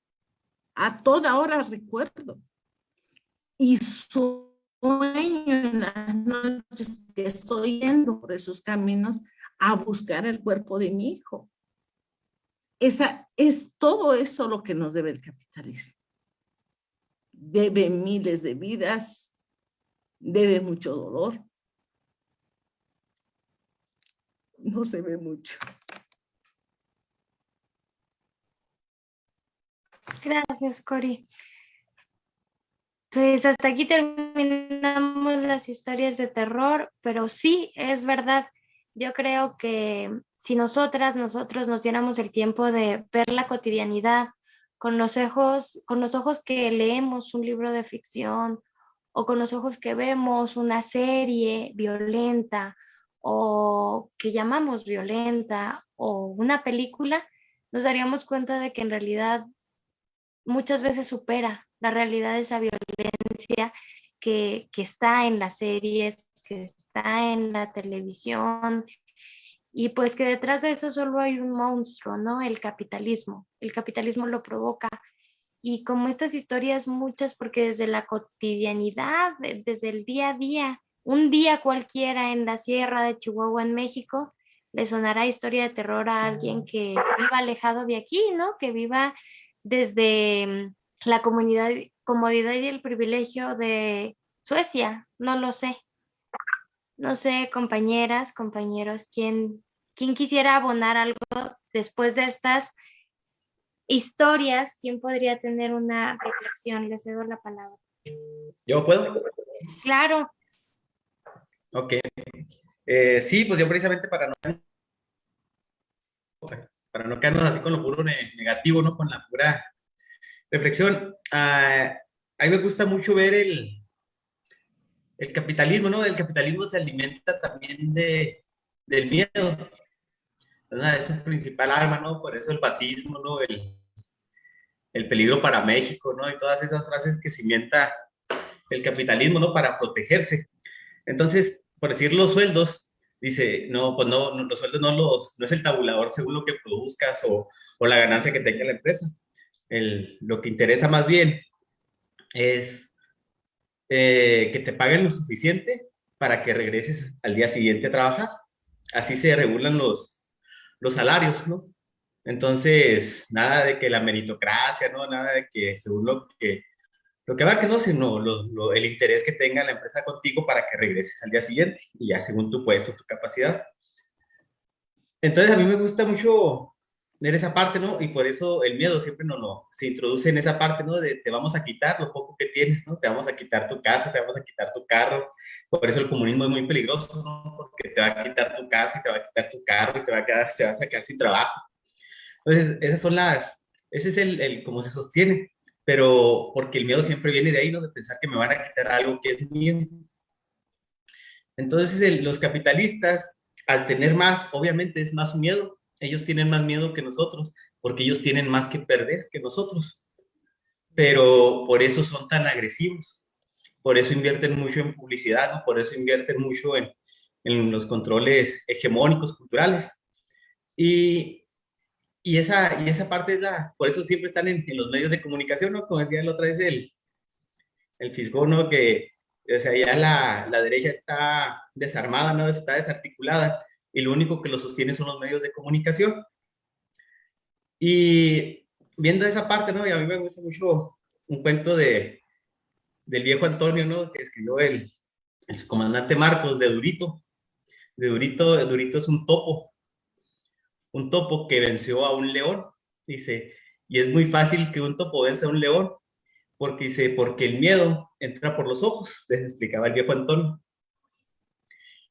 A toda hora recuerdo. Y sueño en las noches que estoy yendo por esos caminos a buscar el cuerpo de mi hijo. Esa, es todo eso lo que nos debe el capitalismo. Debe miles de vidas, debe mucho dolor. No se ve mucho. Gracias, Cori. Pues hasta aquí terminamos las historias de terror, pero sí, es verdad. Yo creo que si nosotras, nosotros nos diéramos el tiempo de ver la cotidianidad con los ojos, con los ojos que leemos un libro de ficción o con los ojos que vemos una serie violenta o que llamamos violenta o una película, nos daríamos cuenta de que en realidad muchas veces supera la realidad de esa violencia que, que está en las series, que está en la televisión, y pues que detrás de eso solo hay un monstruo, ¿no? El capitalismo. El capitalismo lo provoca. Y como estas historias, muchas, porque desde la cotidianidad, desde el día a día, un día cualquiera en la sierra de Chihuahua, en México, le sonará historia de terror a alguien que viva alejado de aquí, ¿no? Que viva desde mm, la comodidad y el privilegio de Suecia, no lo sé. No sé, compañeras, compañeros, quién, quién quisiera abonar algo después de estas historias, quién podría tener una reflexión. Le cedo la palabra. ¿Yo puedo? Claro. Ok. Eh, sí, pues yo precisamente para no, para no quedarnos así con lo puro negativo, ¿no? Con la pura reflexión. Ah, a mí me gusta mucho ver el, el capitalismo, ¿no? El capitalismo se alimenta también de, del miedo. Es el principal arma, ¿no? Por eso el fascismo, ¿no? El, el peligro para México, ¿no? Y todas esas frases que cimienta el capitalismo, ¿no? Para protegerse. Entonces, por decir los sueldos, dice, no, pues no, los sueldos no, los, no es el tabulador según lo que produzcas o, o la ganancia que tenga la empresa. El, lo que interesa más bien es eh, que te paguen lo suficiente para que regreses al día siguiente a trabajar. Así se regulan los, los salarios, ¿no? Entonces, nada de que la meritocracia, ¿no? Nada de que según lo que, lo que va que no, sino lo, el interés que tenga la empresa contigo para que regreses al día siguiente y ya según tu puesto, tu capacidad. Entonces, a mí me gusta mucho en esa parte, ¿no? Y por eso el miedo siempre no, no, se introduce en esa parte, ¿no? De te vamos a quitar lo poco que tienes, ¿no? Te vamos a quitar tu casa, te vamos a quitar tu carro. Por eso el comunismo es muy peligroso, ¿no? Porque te va a quitar tu casa te va a quitar tu carro te va a quedar, se va a sacar sin trabajo. Entonces, esas son las, ese es el, el cómo se sostiene. Pero porque el miedo siempre viene de ahí, ¿no? De pensar que me van a quitar algo que es mío. Entonces, los capitalistas, al tener más, obviamente es más miedo, ellos tienen más miedo que nosotros, porque ellos tienen más que perder que nosotros. Pero por eso son tan agresivos, por eso invierten mucho en publicidad, por eso invierten mucho en, en los controles hegemónicos culturales. Y, y, esa, y esa parte es la, por eso siempre están en, en los medios de comunicación, ¿no? Como decía la otra vez el, el fisco, ¿no? Que, o sea, ya la, la derecha está desarmada, ¿no? Está desarticulada y lo único que lo sostiene son los medios de comunicación. Y viendo esa parte, ¿no? Y a mí me gusta mucho un cuento de, del viejo Antonio, ¿no? Que escribió el, el comandante Marcos de Durito. De Durito, Durito es un topo. Un topo que venció a un león. Dice, y es muy fácil que un topo vence a un león, porque dice, porque el miedo entra por los ojos, les explicaba el viejo Antonio.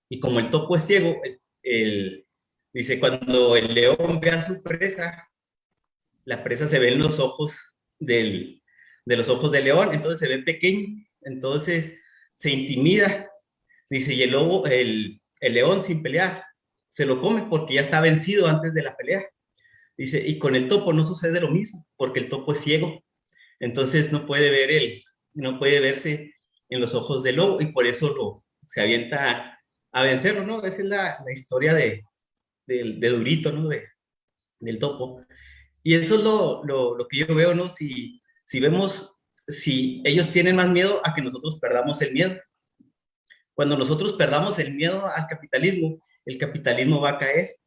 Y como el topo es ciego, el el, dice, cuando el león ve a su presa, la presa se ve en los ojos del, de los ojos del león, entonces se ve pequeño, entonces se intimida, dice, y el lobo, el, el león sin pelear, se lo come porque ya está vencido antes de la pelea. Dice, y con el topo no sucede lo mismo, porque el topo es ciego, entonces no puede ver el, no puede verse en los ojos del lobo y por eso lo, se avienta a, vencerlo, ¿no? Esa es la, la historia de, de, de, Durito, ¿no? De, del topo. Y eso es lo, lo, lo, que yo veo, ¿no? Si, si vemos, si ellos tienen más miedo a que nosotros perdamos el miedo. Cuando nosotros perdamos el miedo al capitalismo, el capitalismo va a caer,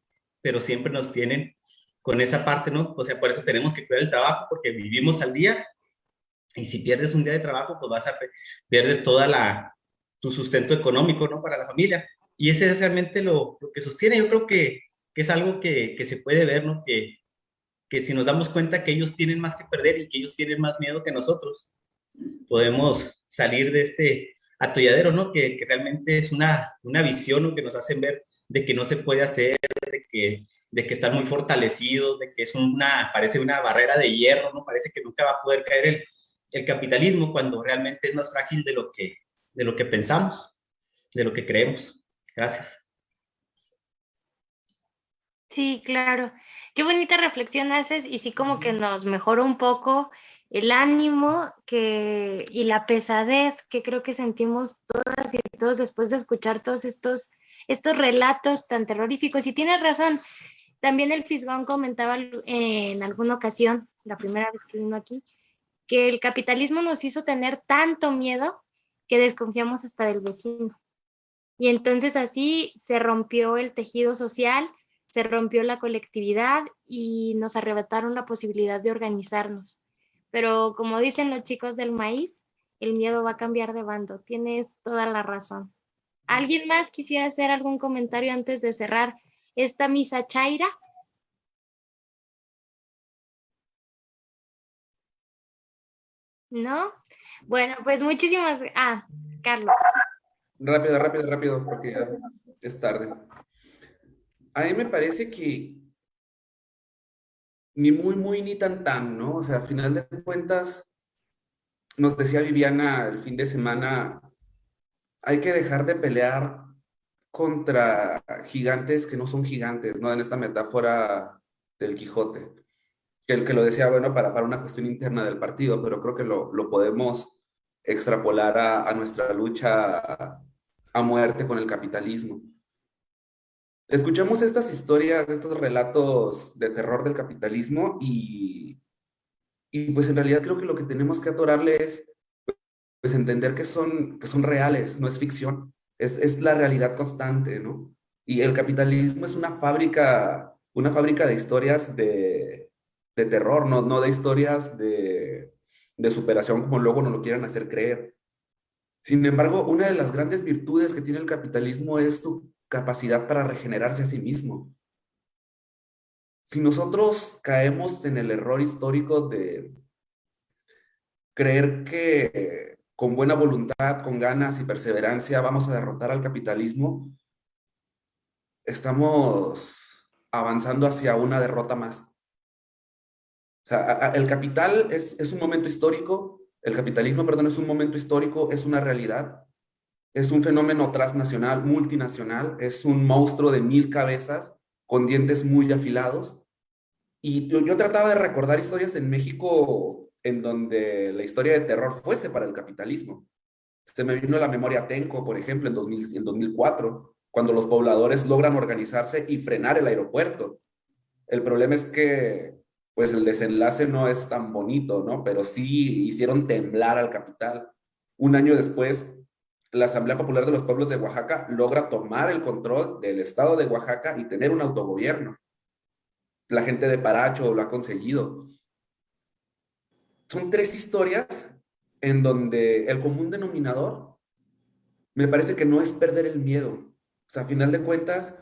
pero siempre nos tienen con esa parte, ¿no? O sea, por eso tenemos que cuidar el trabajo, porque vivimos al día, y si pierdes un día de trabajo, pues vas a, pierdes toda la, tu sustento económico, ¿no? Para la familia. Y ese es realmente lo, lo que sostiene. Yo creo que, que es algo que, que, se puede ver, ¿no? Que, que si nos damos cuenta que ellos tienen más que perder y que ellos tienen más miedo que nosotros, podemos salir de este atolladero, ¿no? Que, que realmente es una, una visión ¿no? que nos hacen ver de que no se puede hacer, de que, de que están muy fortalecidos, de que es una, parece una barrera de hierro, ¿no? Parece que nunca va a poder caer el, el capitalismo cuando realmente es más frágil de lo que, de lo que pensamos, de lo que creemos. Gracias. Sí, claro. Qué bonita reflexión haces y sí como que nos mejora un poco el ánimo que, y la pesadez que creo que sentimos todas y todos después de escuchar todos estos, estos relatos tan terroríficos. Y tienes razón, también el Fisgón comentaba en alguna ocasión, la primera vez que vino aquí, que el capitalismo nos hizo tener tanto miedo que desconfiamos hasta del vecino. Y entonces así se rompió el tejido social, se rompió la colectividad y nos arrebataron la posibilidad de organizarnos. Pero como dicen los chicos del maíz, el miedo va a cambiar de bando. Tienes toda la razón. ¿Alguien más quisiera hacer algún comentario antes de cerrar esta misa chaira? ¿No? Bueno, pues muchísimas... Ah, Carlos. Rápido, rápido, rápido, porque ya es tarde. A mí me parece que ni muy, muy, ni tan, tan, ¿no? O sea, a final de cuentas, nos decía Viviana el fin de semana, hay que dejar de pelear contra gigantes que no son gigantes, ¿no? En esta metáfora del Quijote que el que lo decía, bueno, para, para una cuestión interna del partido, pero creo que lo, lo podemos extrapolar a, a, nuestra lucha a, muerte con el capitalismo. Escuchamos estas historias, estos relatos de terror del capitalismo y, y pues en realidad creo que lo que tenemos que atorarle es pues entender que son, que son reales, no es ficción, es, es la realidad constante, ¿no? Y el capitalismo es una fábrica, una fábrica de historias de, de terror, no, no de historias de, de superación como luego nos lo quieran hacer creer. Sin embargo, una de las grandes virtudes que tiene el capitalismo es su capacidad para regenerarse a sí mismo. Si nosotros caemos en el error histórico de creer que con buena voluntad, con ganas y perseverancia vamos a derrotar al capitalismo, estamos avanzando hacia una derrota más. O sea, el capital es, es un momento histórico, el capitalismo, perdón, es un momento histórico, es una realidad, es un fenómeno transnacional, multinacional, es un monstruo de mil cabezas con dientes muy afilados. Y yo, trataba de recordar historias en México en donde la historia de terror fuese para el capitalismo. Se me vino a la memoria Tenco, por ejemplo, en, 2000, en 2004, cuando los pobladores logran organizarse y frenar el aeropuerto. El problema es que pues el desenlace no es tan bonito, ¿no? Pero sí hicieron temblar al capital. Un año después, la Asamblea Popular de los Pueblos de Oaxaca logra tomar el control del estado de Oaxaca y tener un autogobierno. La gente de Paracho lo ha conseguido. Son tres historias en donde el común denominador me parece que no es perder el miedo. O sea, a final de cuentas,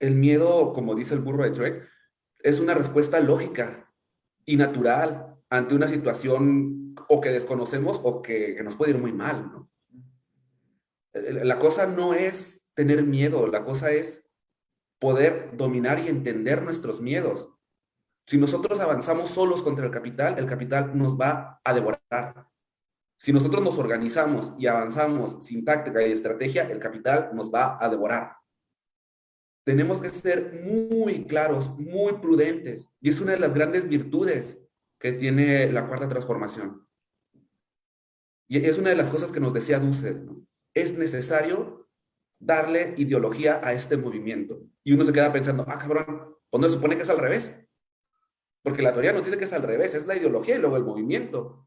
el miedo, como dice el burro de Shrek, es una respuesta lógica y natural ante una situación o que desconocemos o que, nos puede ir muy mal, ¿no? La cosa no es tener miedo, la cosa es poder dominar y entender nuestros miedos. Si nosotros avanzamos solos contra el capital, el capital nos va a devorar. Si nosotros nos organizamos y avanzamos sin táctica y estrategia, el capital nos va a devorar tenemos que ser muy claros, muy prudentes. Y es una de las grandes virtudes que tiene la cuarta transformación. Y es una de las cosas que nos decía Dussel. Es necesario darle ideología a este movimiento. Y uno se queda pensando, ah, cabrón, ¿pues no se supone que es al revés? Porque la teoría nos dice que es al revés, es la ideología y luego el movimiento.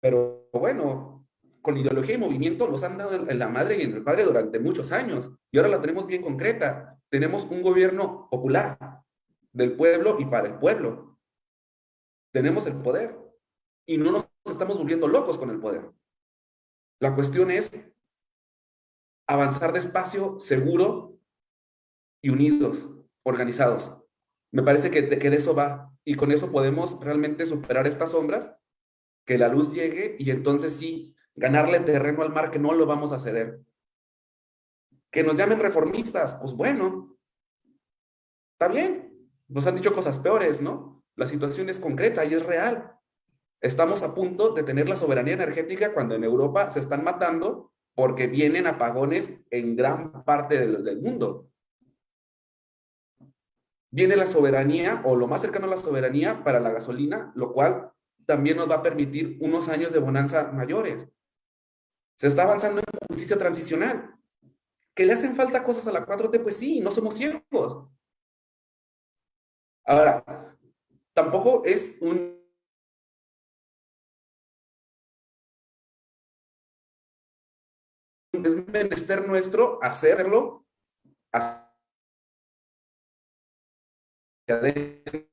Pero bueno, con ideología y movimiento los han dado en la madre y en el padre durante muchos años. Y ahora la tenemos bien concreta. Tenemos un gobierno popular, del pueblo y para el pueblo. Tenemos el poder. Y no nos estamos volviendo locos con el poder. La cuestión es avanzar despacio, seguro y unidos, organizados. Me parece que que de eso va. Y con eso podemos realmente superar estas sombras, que la luz llegue y entonces sí, ganarle terreno al mar que no lo vamos a ceder. Que nos llamen reformistas, pues bueno, está bien. Nos han dicho cosas peores, ¿no? La situación es concreta y es real. Estamos a punto de tener la soberanía energética cuando en Europa se están matando porque vienen apagones en gran parte del, del mundo. Viene la soberanía o lo más cercano a la soberanía para la gasolina, lo cual también nos va a permitir unos años de bonanza mayores. Se está avanzando en justicia transicional. ¿Que le hacen falta cosas a la 4T? Pues sí, no somos ciegos. Ahora, tampoco es un es menester nuestro hacerlo hacia adentro,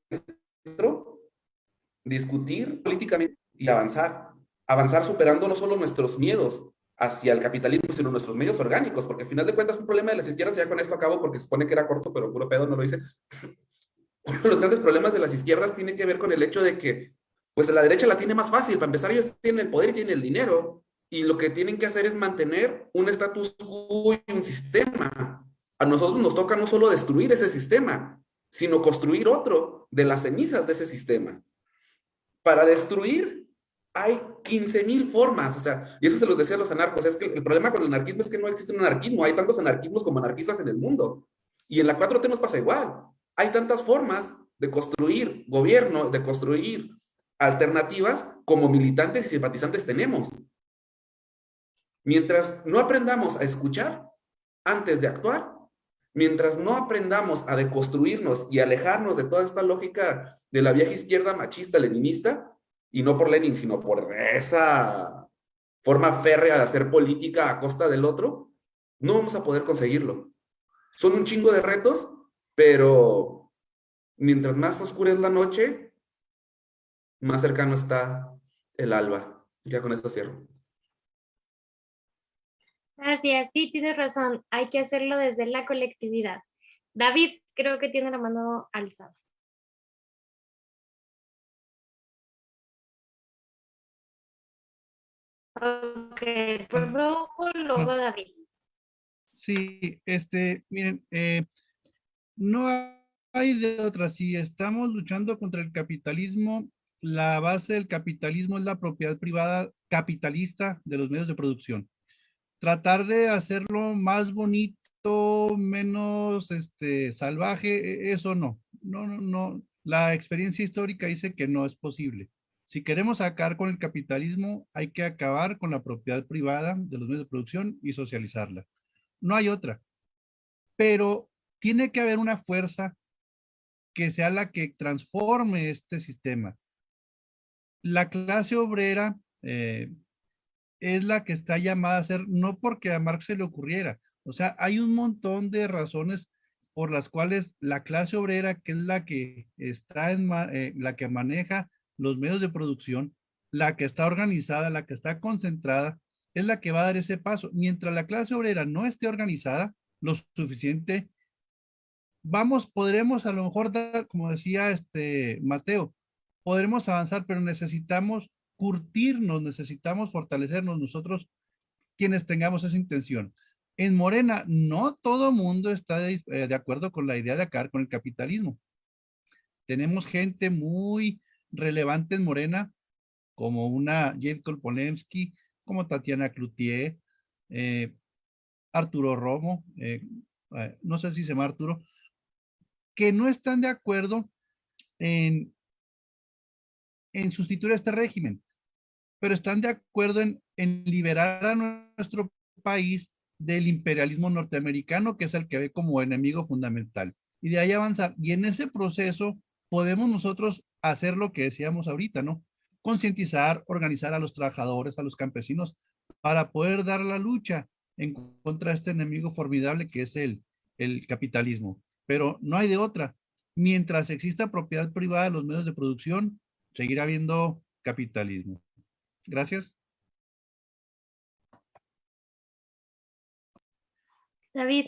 discutir políticamente y avanzar. Avanzar superando no solo nuestros miedos hacia el capitalismo, sino nuestros medios orgánicos, porque al final de cuentas un problema de las izquierdas, ya con esto acabo porque se supone que era corto, pero puro pedo no lo hice. Uno de los grandes problemas de las izquierdas tiene que ver con el hecho de que, pues la derecha la tiene más fácil, para empezar ellos tienen el poder y tienen el dinero, y lo que tienen que hacer es mantener un estatus quo y un sistema. A nosotros nos toca no solo destruir ese sistema, sino construir otro de las cenizas de ese sistema. Para destruir hay 15 mil formas, o sea, y eso se los decía a los anarcos, es que el problema con el anarquismo es que no existe un anarquismo, hay tantos anarquismos como anarquistas en el mundo. Y en la 4T nos pasa igual. Hay tantas formas de construir gobierno, de construir alternativas como militantes y simpatizantes tenemos. Mientras no aprendamos a escuchar antes de actuar, mientras no aprendamos a deconstruirnos y alejarnos de toda esta lógica de la vieja izquierda machista leninista, y no por Lenin, sino por esa forma férrea de hacer política a costa del otro, no vamos a poder conseguirlo. Son un chingo de retos, pero mientras más oscura es la noche, más cercano está el alba. Ya con esto cierro. Gracias, sí, tienes razón. Hay que hacerlo desde la colectividad. David, creo que tiene la mano alzada. Ok, por luego, luego David. Sí, este, miren, eh, no hay de otra. Si estamos luchando contra el capitalismo, la base del capitalismo es la propiedad privada capitalista de los medios de producción tratar de hacerlo más bonito, menos este, salvaje, e, eso no. No, no, no. La experiencia histórica dice que no es posible. Si queremos acabar con el capitalismo, hay que acabar con la propiedad privada de los medios de producción y socializarla. No hay otra. Pero tiene que haber una fuerza que sea la que transforme este sistema. La clase obrera, eh, es la que está llamada a ser, no porque a Marx se le ocurriera. O sea, hay un montón de razones por las cuales la clase obrera, que es la que está en eh, la que maneja los medios de producción, la que está organizada, la que está concentrada, es la que va a dar ese paso. Mientras la clase obrera no esté organizada lo suficiente, vamos, podremos a lo mejor como decía este Mateo, podremos avanzar, pero necesitamos curtirnos, necesitamos fortalecernos nosotros quienes tengamos esa intención. En Morena, no todo mundo está de, eh, acuerdo con la idea de acabar con el capitalismo. Tenemos gente muy relevante en Morena, como una Jade Kolpolemsky, como Tatiana Cloutier, eh, Arturo Romo, eh, no sé si se llama Arturo, que no están de acuerdo en, en sustituir este régimen pero están de acuerdo en, liberar a nuestro país del imperialismo norteamericano, que es el que ve como enemigo fundamental. Y de ahí avanzar. Y en ese proceso podemos nosotros hacer lo que decíamos ahorita, ¿no? Concientizar, organizar a los trabajadores, a los campesinos, para poder dar la lucha en contra de este enemigo formidable que es el, el capitalismo. Pero no hay de otra. Mientras exista propiedad privada de los medios de producción, seguirá habiendo capitalismo. Gracias. David.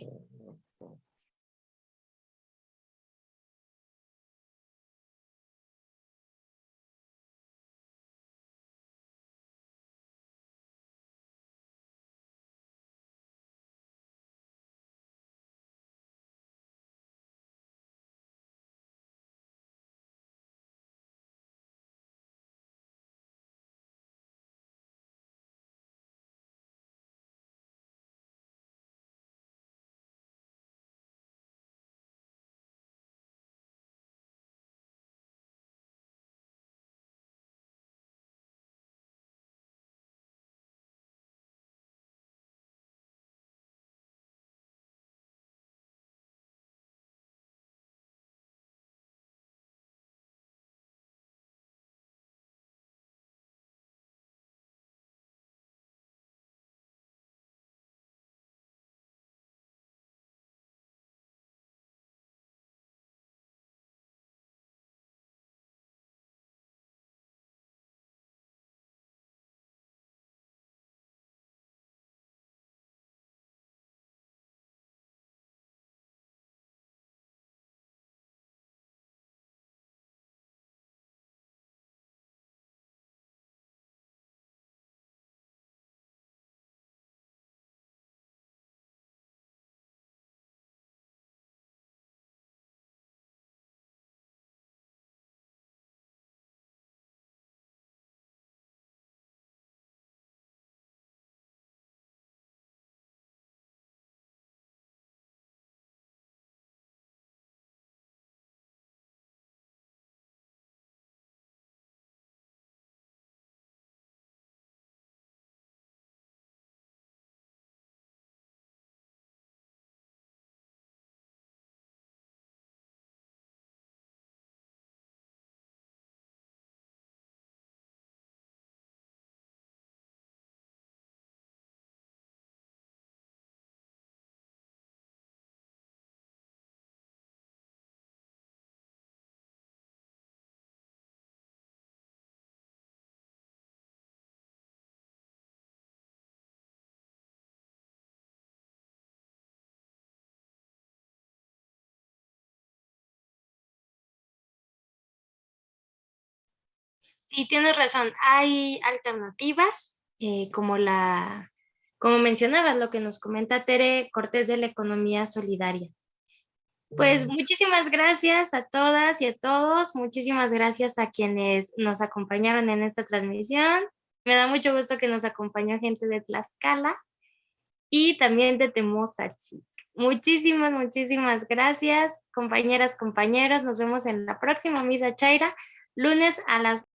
Sí, tienes razón. Hay alternativas, eh, como la, como mencionabas, lo que nos comenta Tere Cortés de la economía solidaria. Pues muchísimas gracias a todas y a todos. Muchísimas gracias a quienes nos acompañaron en esta transmisión. Me da mucho gusto que nos acompañó gente de Tlaxcala y también de Temosachi. Muchísimas, muchísimas gracias, compañeras, compañeros. Nos vemos en la próxima Misa Chaira, lunes a las